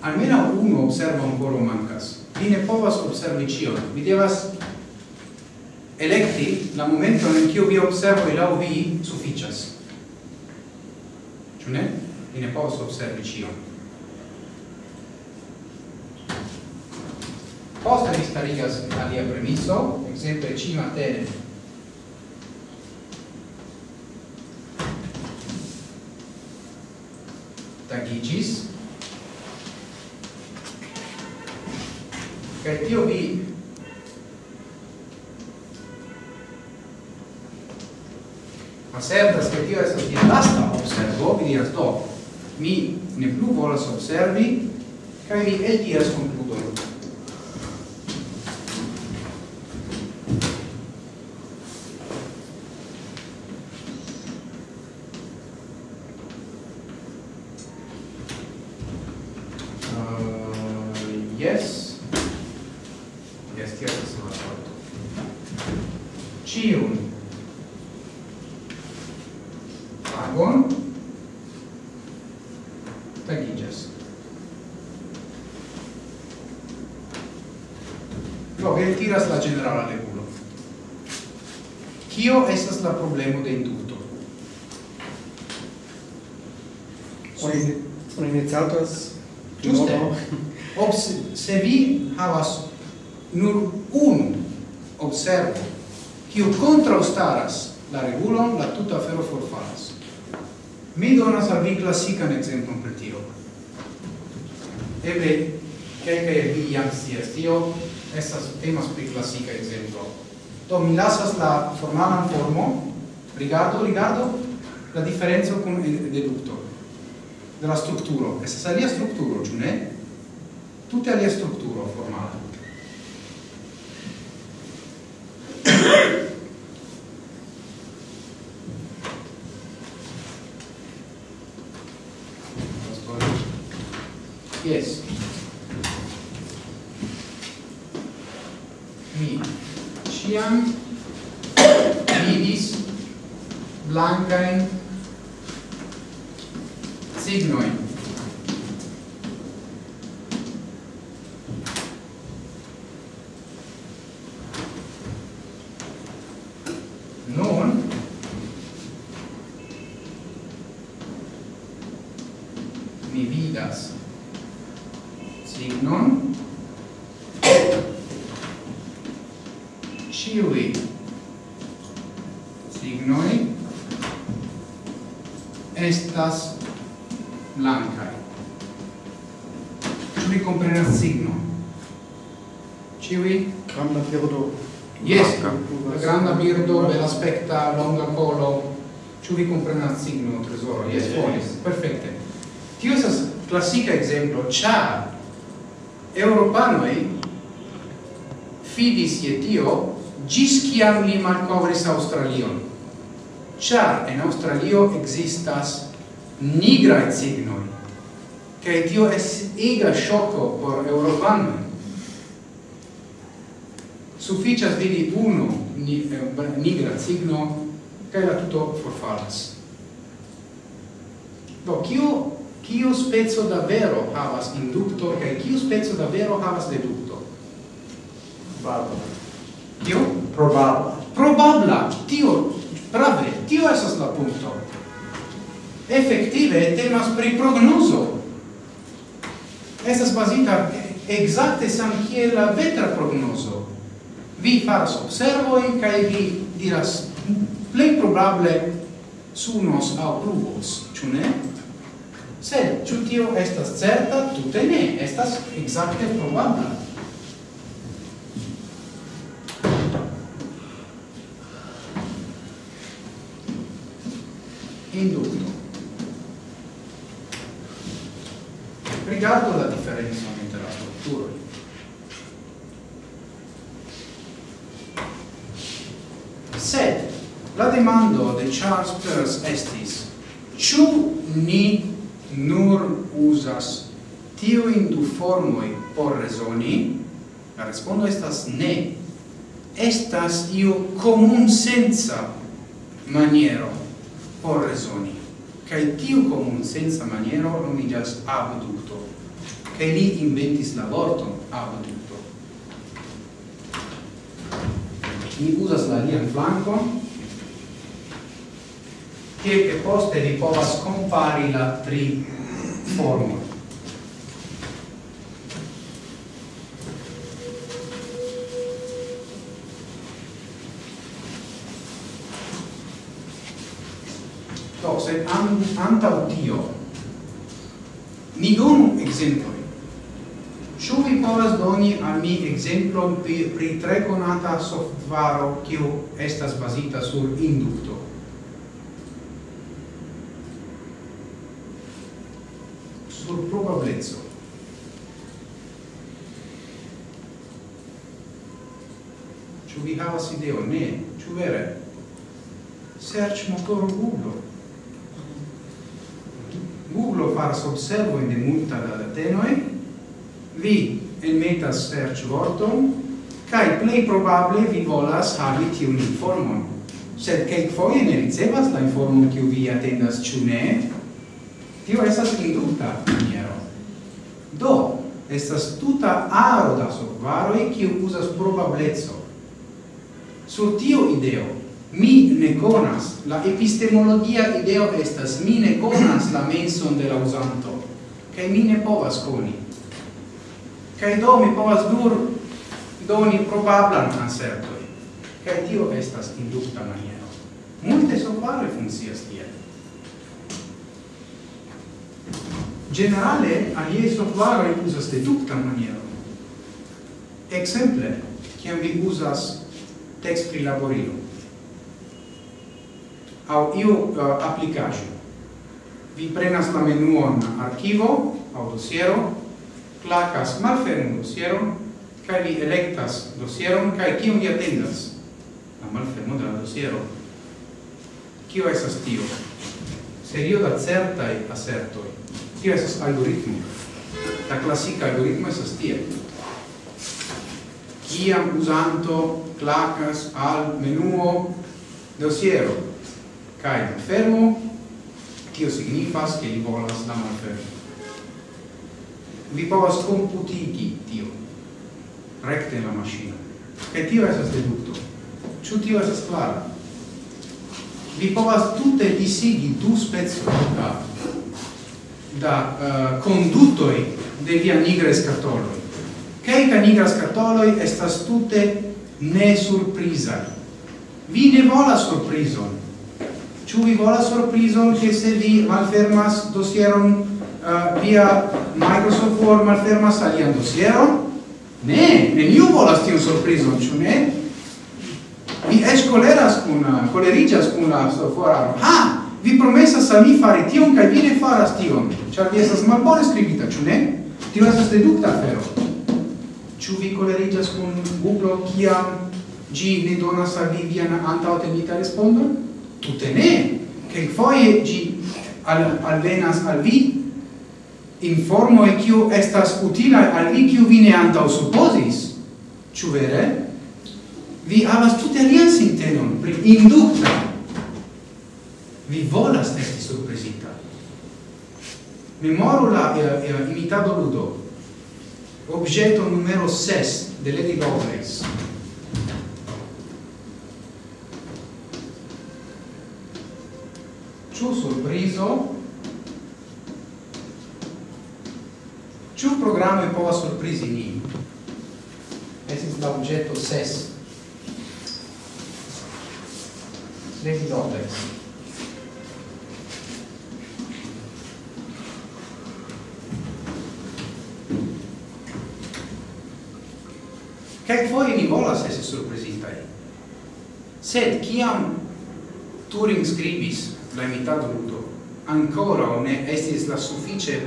Almena uno observo ancora mancas. Vi ne povas observi cion. Vi devas electi la momento in cui vi observo e lau vi sufficias. Ciu ne? Vi ne povas observi cion. Poste vi starigas alia premiso, exemple cima matene agigis Kaj tio vi asertas se tio estas tia lasta observo, vi diras do, mi ne plu volas observi, kaj mi eldiras con la formando un formo riguardo, riguardo la differenza con il dedutto della struttura. E se sa lì a struttura, giù ne? Tutte lì a struttura formale. estas blancai. Ĉu vi comprenas signo? Ĉiuj? Granda birdo. Yes, la granda birdo, belaspekta, longa colo. Ĉu vi comprenas signo, tesoro? Yes, bonis. Perfecte. Tio estas klasika ekzemplo, ĉar Europanoj fidis je tio gis kiam li malkovris Australion. Ĉar en Australio ekzistas nigrae signoi, che tio es ega shocco por Europanoi. Sufficias vidi uno nigra signo, era la for forfalas. Do, kiu, kiu spezzo da vero havas inducto, cae kiu spezzo da vero havas deducto? Probabla. io Probabla. Probabla, tio, prave, tio esas la punto effektive temas pri prognozo. Estas bazita exacte sam kiel la vetra prognozo. Vi faras observoi kaj vi diras plej probable sunos aŭ pluvos, ĉu ne? Sed ĉu tio estas certa? Tute ne, estas exacte probabla. Indukto. rigardo la differenza inter la struttura. Sed la demando de Charles Peirce estis ĉu ni nur tiu in du formoi por resoni? La respondo estas ne. Estas iu komunsenca maniero por resoni. Kai tiu comun senza maniero nomigas abducto. Kai li inventis la vorton abducto. Mi usas la lian flanco, tie che poste li povas compari la tri formo. antau tio. Ni donu exemploi. Ĉu vi povas doni al mi ekzemplon pri, pri tre konata softvaro kiu estas bazita sur indukto? Sur probableco. Ĉu vi havas ideo? Ne. Ĉu vere? Search motor Google oculo faras observo de multa da datenoi, vi enmetas search vorton, cae plei probable vi volas havi tiun informon. Sed caic foie ne ricevas la informon kiu vi attendas, ciu ne? Tio esas induta maniero. Do, estas tuta aro da solvaroi kiu usas probablezzo. Sur tio ideo, mi ne conas. La epistemologia ideo estas mi ne conas la menson de la usanto kaj mi ne povas koni. Kaj do mi povas dur doni probablan ansertoj kaj tio estas indukta maniero. Multe sovare funkcias tiel. Generale alie softvaroj usas deduktan manieron. Exemple, kiam vi usas text pri laborilo au iu uh, aplicajo. Vi prenas la menuon archivo au dosiero, clacas malfermo dosiero, kai vi electas dosieron, kai kiun vi atendas? La malfermo de la dosiero. Kio esas tio? Serio da certai asertoi. Tio esas algoritmo. La classica algoritmo esas tio. Kiam usanto clacas al menuo dosiero kai malfermo, tio signifas che li volas la malfermo. Vi povas computigi tio, recte la maschina, che tio esas deducto. Ciu tio esas clara. Vi povas tutte disigi du spezzo da, da eh, uh, conduttoi de via nigra scatoloi. Caica nigra scatoloi estas tutte ne surprisa. Vi ne vola surprison, Ĉu vi volas surprizon ke se vi malfermas dosieron uh, via Microsoft Word malfermas alian dosieron? Ne, neniu volas tiun surprizon, ĉu ne? Vi eĉ koleras kun, eh, koleriĝas kun la soforaro. Ha! Vi promesas al mi fari tion kaj vi ne faras tion, ĉar vi estas malbone skribita, ĉu ne? Tio estas dedukta afero. Ĉu vi koleriĝas kun Google kiam ĝi ne donas al vi vian antaŭtenita respondon? tutte ne che foie gi al allenas al vi. Informo e kiu estas utila al vi kiu vi ne antau supposis ciu vere? Vi havas tute alian sintenon pri inducta vi volas esti surpresita memoru la eh, eh, imitado ludo. Objeto numero 6 de Lady Lovelace. ciu surprizo, ciu programma e po a surprizi ni. Esis la objeto ses. Lady dotex. Che foje ni volas esi surprizitaj. Sed kiam Turing scribis la mitadulto ancora ne estis la suffice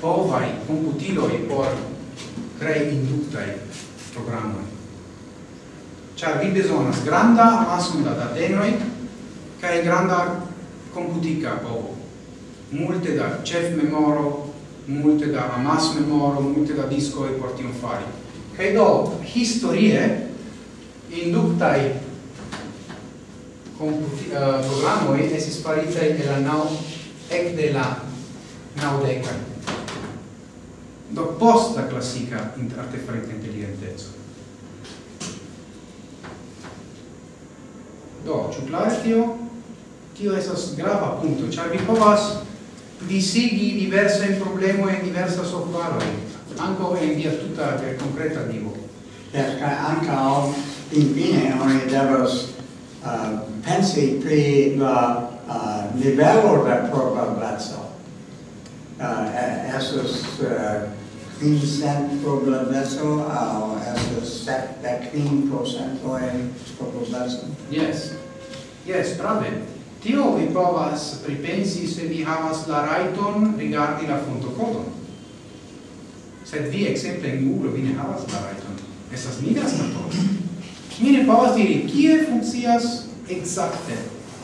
povai computiloi por crei inductai programmoi. Char vi besonas granda amassum da datenoi cae granda computica povo. Multe da chef memoro, multe da amas memoro, multe da disco e portion fari. Cae do, historie, inductai computi uh, eh, programoi esis sparita de la nau ec de la naudeca do posta classica in artefarita intelligentezzo do ciu clare tio? Tio esas grava punto char vi povas disigi diversa in problemo e diversa software anco in via tutta concreta divo perché anche infine noi devos uh, pensi pri la uh, nivelo da probableco. Uh, esos uh, quincent cent probableco au esos de quin procento procentoj probableco? Yes. Yes, brave. Tio vi povas pripensi se vi havas la raiton rigardi la fontocodon. Sed vi, exemple, in Google vi ne havas la raiton. Estas nigra stato mi ne povas diri kie funkcias exacte.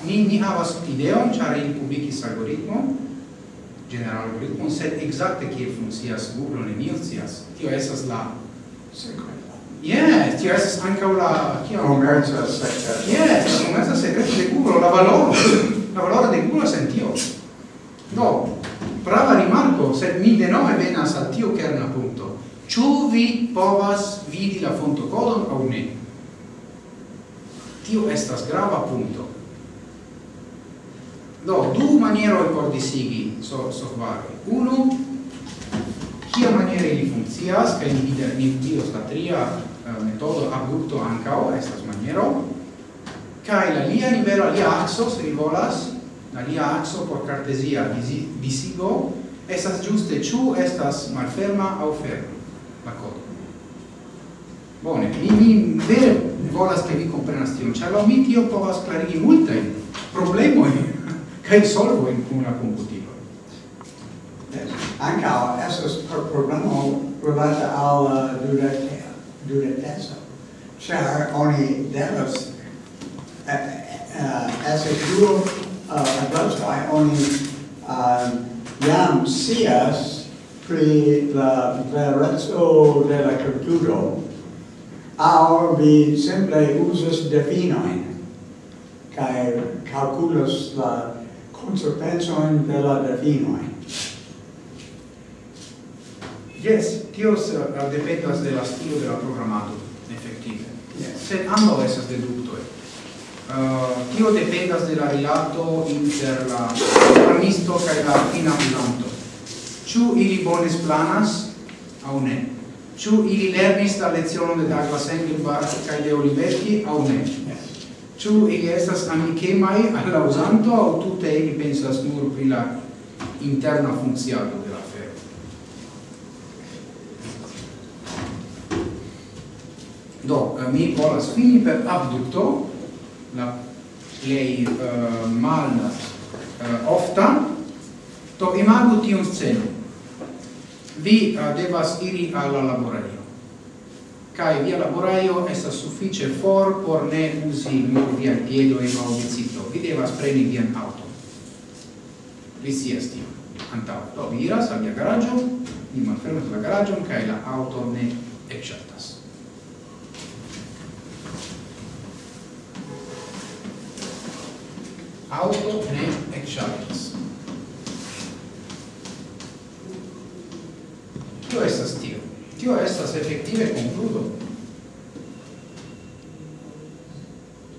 Mi ni havas ideon, ĉar ili publikis algoritmon, general algoritmon, sed exacte kie funkcias Google ne mi scias. Tio estas la sekva. Yes, tio estas ankaŭ la kia komerca sekreto. Yes, la komerca sekreto de Google, la valoro, la valoro de Google en tio. Do, prava rimarko, sed mi denove venas al tio kerna punto. Ĉu vi povas vidi la fontokodon aŭ ne? Tio estas grava punto. Do, du manieroi por disigi so, software. Unu, kia maniere ili funkcias, kai ni vidas, ni vidos la tria uh, metodo abrupto ancao, estas maniero, kai la lia nivelo, lia axo, se vi volas, la lia axo por cartesia disigo, estas giuste ciu estas malferma au ferma, la codo. Bone, mi, mi vere volas che vi comprenas tion, ĉar laŭ mi tio povas klarigi che problemojn in solvojn kun la komputilo. Ankaŭ estas problemo rilata al uh, dudeteco, ĉar oni devas ese duo uh, adolfoj oni um, jam sias pri la verezzo de la computilo au vi simple usas definoin kaj calculus la consequenzoin de la definoin. Yes, tio uh, dependas de la stilo de la programado, efektive. Yes. Sed ambo esas deductoi. Uh, tio dependas de la rilato inter la programisto cae la finamilanto. Ciu ili bone planas aŭ ne? Ciu ili lernis la lecionon de Douglas Engelbart cae de Olivetti au ne? Ciu ili estas amicemai alla usanto au tutte ili pensas nur pri la interna funziato de la afero? Do, eh, mi volas fini per abducto, la plei uh, eh, mal uh, eh, ofta, to imagu tion scenon vi uh, devas iri alla laboraio. kai via laboraio estas suffice for por ne usi nur via piedo e non biciclo vi devas preni via auto vi si esti antau do vi iras al via garaggio vi malfermas la garaggio kai la auto ne ecciatas auto ne ecciatas Tio estas tio. Tio estas efektive concludo.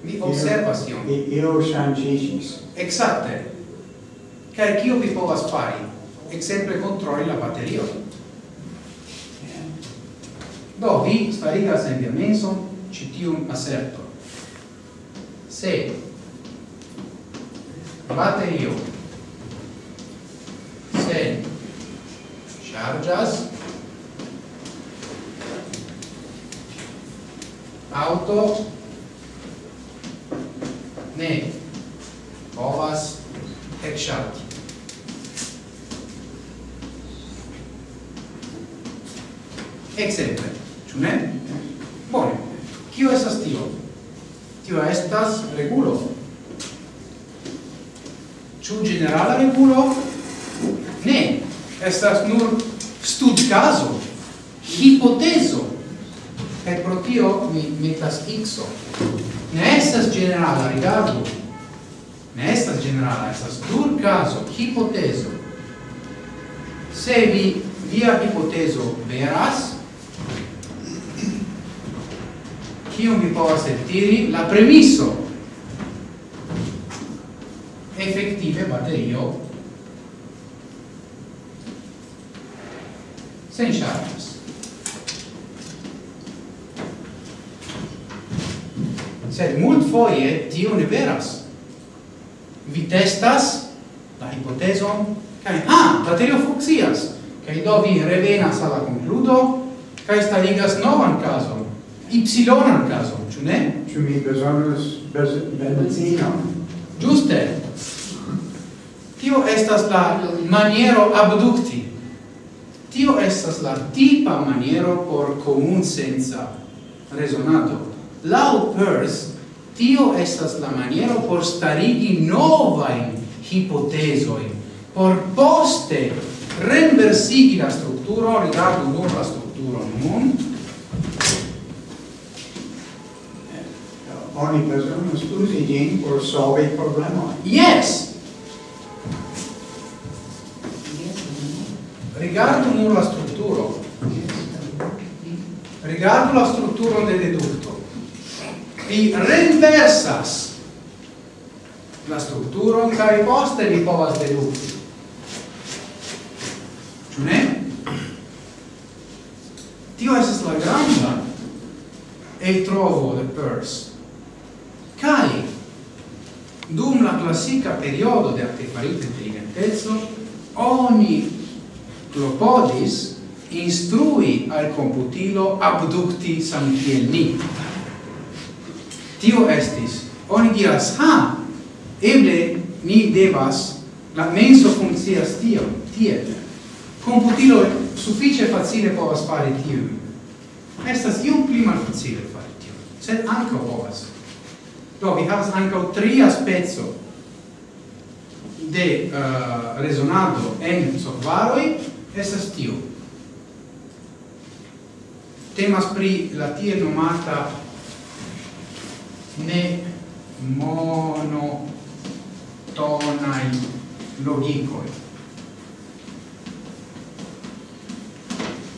Mi observas tion. Io shangigis. Exacte. Kaj kio vi povas fari? Exemple controlli la baterio. Do, vi starigas en via menson ci tiun aserto. Se baterio se chargas auto ne povas ekŝalti Exemple, ĉu ne? Bone, kio estas tio? Tio estas regulo. Ĉu ĝenerala regulo? Ne, estas nur studcaso, hipotezo, per pro tio mi metas x ne estas generala rigardu ne estas generala estas dur caso hipotezo. Se vi via hipotezo veras kion vi povas eltiri? La premiso. Effettive batterio sen charges. sed mult foie tio ne veras. Vi testas la hipoteson, cae, ah, baterio fuxias, cae do vi revenas alla concludo, cae starigas novan caso, ypsilonan cason, ciu ne? Ciu mi besonus medicinon. Giuste! Tio estas la maniero abducti. Tio estas la tipa maniero por comun senza resonato. Lau Peirce, tio estas la maniero por starigi novain hipotesoin, por poste renversigi la strukturo, rigardu nur la strukturo nun. Oni bezonas uzi ĝin por solvi problemojn. Yes! Rigardu nur la strukturo. Rigardu la strukturo de deducto vi renversas la strukturon kaj poste vi povas dedukti. Ĉu ne? Tio estas la granda el trovo de Peirce. Kai dum la classica periodo de artefarita inteligenteco oni clopodis instrui al computilo abducti samkiel ni tio estis. Oni diras ha eble ni devas la menso funkcias tio tie computilo suffice facile povas fare tio estas iom pli malfacile fare tio sed ankaŭ povas. Do vi havas ankaŭ tri aspezzo de eh, uh, resonado en solvaroj estas tio. Temas pri la tie nomata ne monotonai logikoi.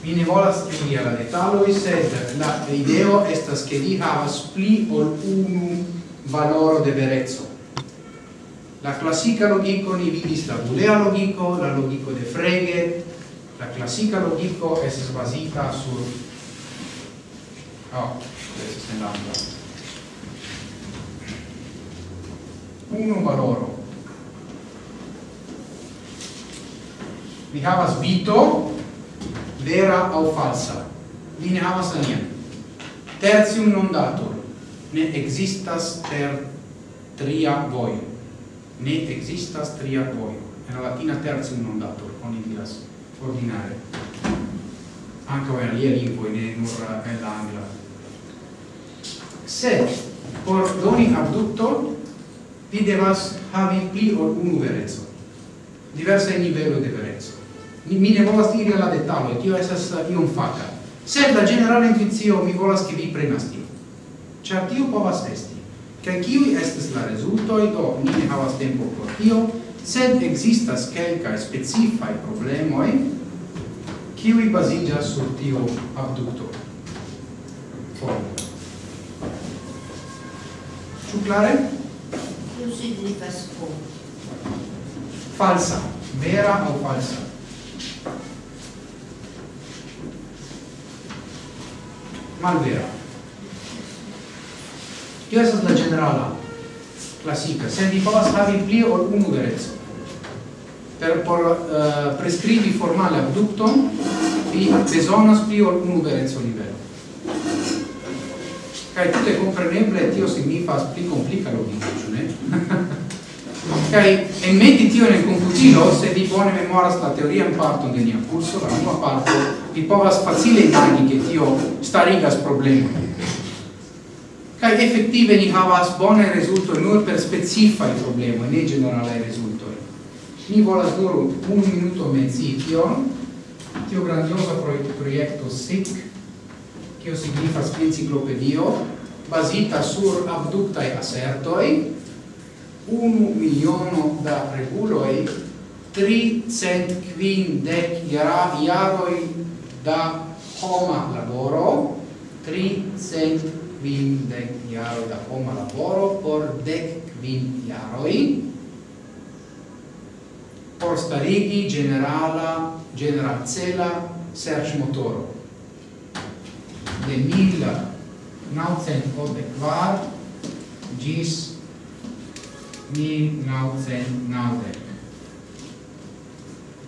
Mi ne volas credi alla detaloi, sed la ideo estas che li havas pli ol unu valoro de verezzo. La classica logico ni vidis la bulea logico, la logico de Frege, la classica logico es basita sur... Oh, questo è l'altro. unu valoro. Vi havas vito, vera au falsa. Vi ne havas alien. Tertium non datur. Ne existas ter tria voio. Ne existas tria voio. En latina tertium non datur, oni diras ordinare. Anche in alia lingua, ne nur en la angla. Sed, por doni abducto, vi devas havi pli ol unu verezzo diversa nivelo de verezzo mi, mi ne volas iri alla detalo tio esas uh, iom faca sed la generale intuizio mi volas che vi prenas tio char tio povas esti che kiui estes la resultoi do ni ne havas tempo por tio sed existas quelcae specifai problemoi kiui basigas sur tio abducto formo. Ciu clare? Tio signifas po. Falsa. Vera o falsa? Malvera. Tio estas la generala, classica. Se vi povas havi pli ol unu verezzo. Per por eh, uh, prescrivi formale abducton, vi besonas pli ol unu verezzo livello. Kaj tutte compreneble tio signifas pli complica logico, ne? ok e metti tio nel confucino se di buone memoria sta teoria in parto di mia curso la nuova parte vi povera facile i che tio sta rigas problema kaj effettive ni havas bone rezulto nur per specifaj problema, ne generalaj rezultoj ni volas nur un minuto menci tion tio grandiosa projekto SIC kio signifas enciklopedio basita sur abductae assertoi, unu miliono da reguloi, tri cent quin dec iaroi da homa laboro, tri cent quin dec iaroi da homa laboro por dec quin iaroi, por starigi generala, generalcela search motoro. De mila naucent odequar gis mil naucent naudec.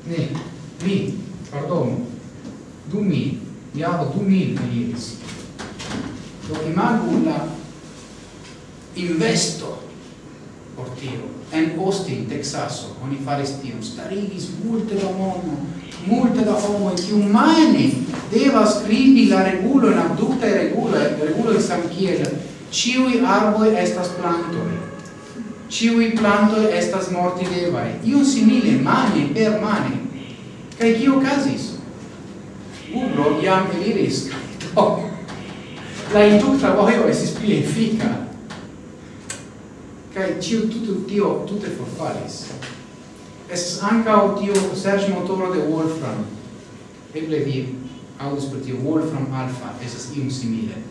Ne, mi, pardon, du mil, iaro du mil mi. Do imagu la investo por tio. En Austin, Texaso, oni faris tion, starigis multe da mono, multe da homo, e chi mani devas scrivi la regulo, la abducta e regulo, regulo di San Chiel, ciui arboi estas plantoi ciui plantoi estas morti mortigevae, iun simile mane per mane. Cae cio casis? Ubro iam eliris, do, la inducta voio esis pli effica. Cae ciu tutu tio tute forfalis. Es ancao tio serge motoro de Wolfram. Eble vi audis per tio Wolfram Alpha, esas ium simile.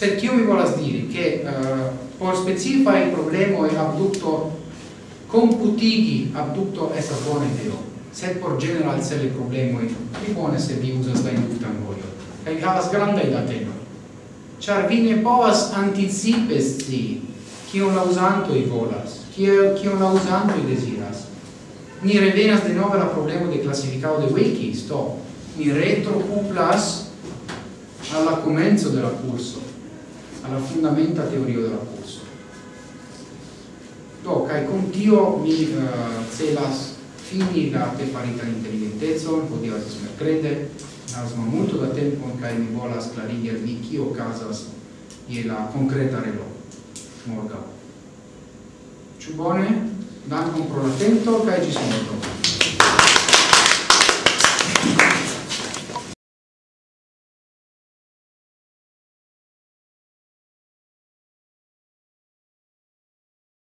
Sed kiu mi volas diri che uh, eh, por specifai problemo e abducto computigi abducto estas bona ideo, sed por general cele problemoi pli bone se vi uzas la inductan vojon. Kaj vi havas grandaj datenoj. Ĉar vi ne povas anticipe scii kion la uzantoj volas, kiel kion la uzantoj deziras. Ni revenas de nove la problemo de klasifikado de wiki, sto. Ni retro plus alla comenzo della curso alla fondamenta teorio della curso. Do, cae con tio mi uh, celas fini la te farita intelligentezzo, hodiaŭ estas merkrede, as multo da tempo cae mi volas clarigi al vi kio casas e la concreta relo morga. Ĉu bone? Dankon pro la atento kaj ĝis morgaŭ.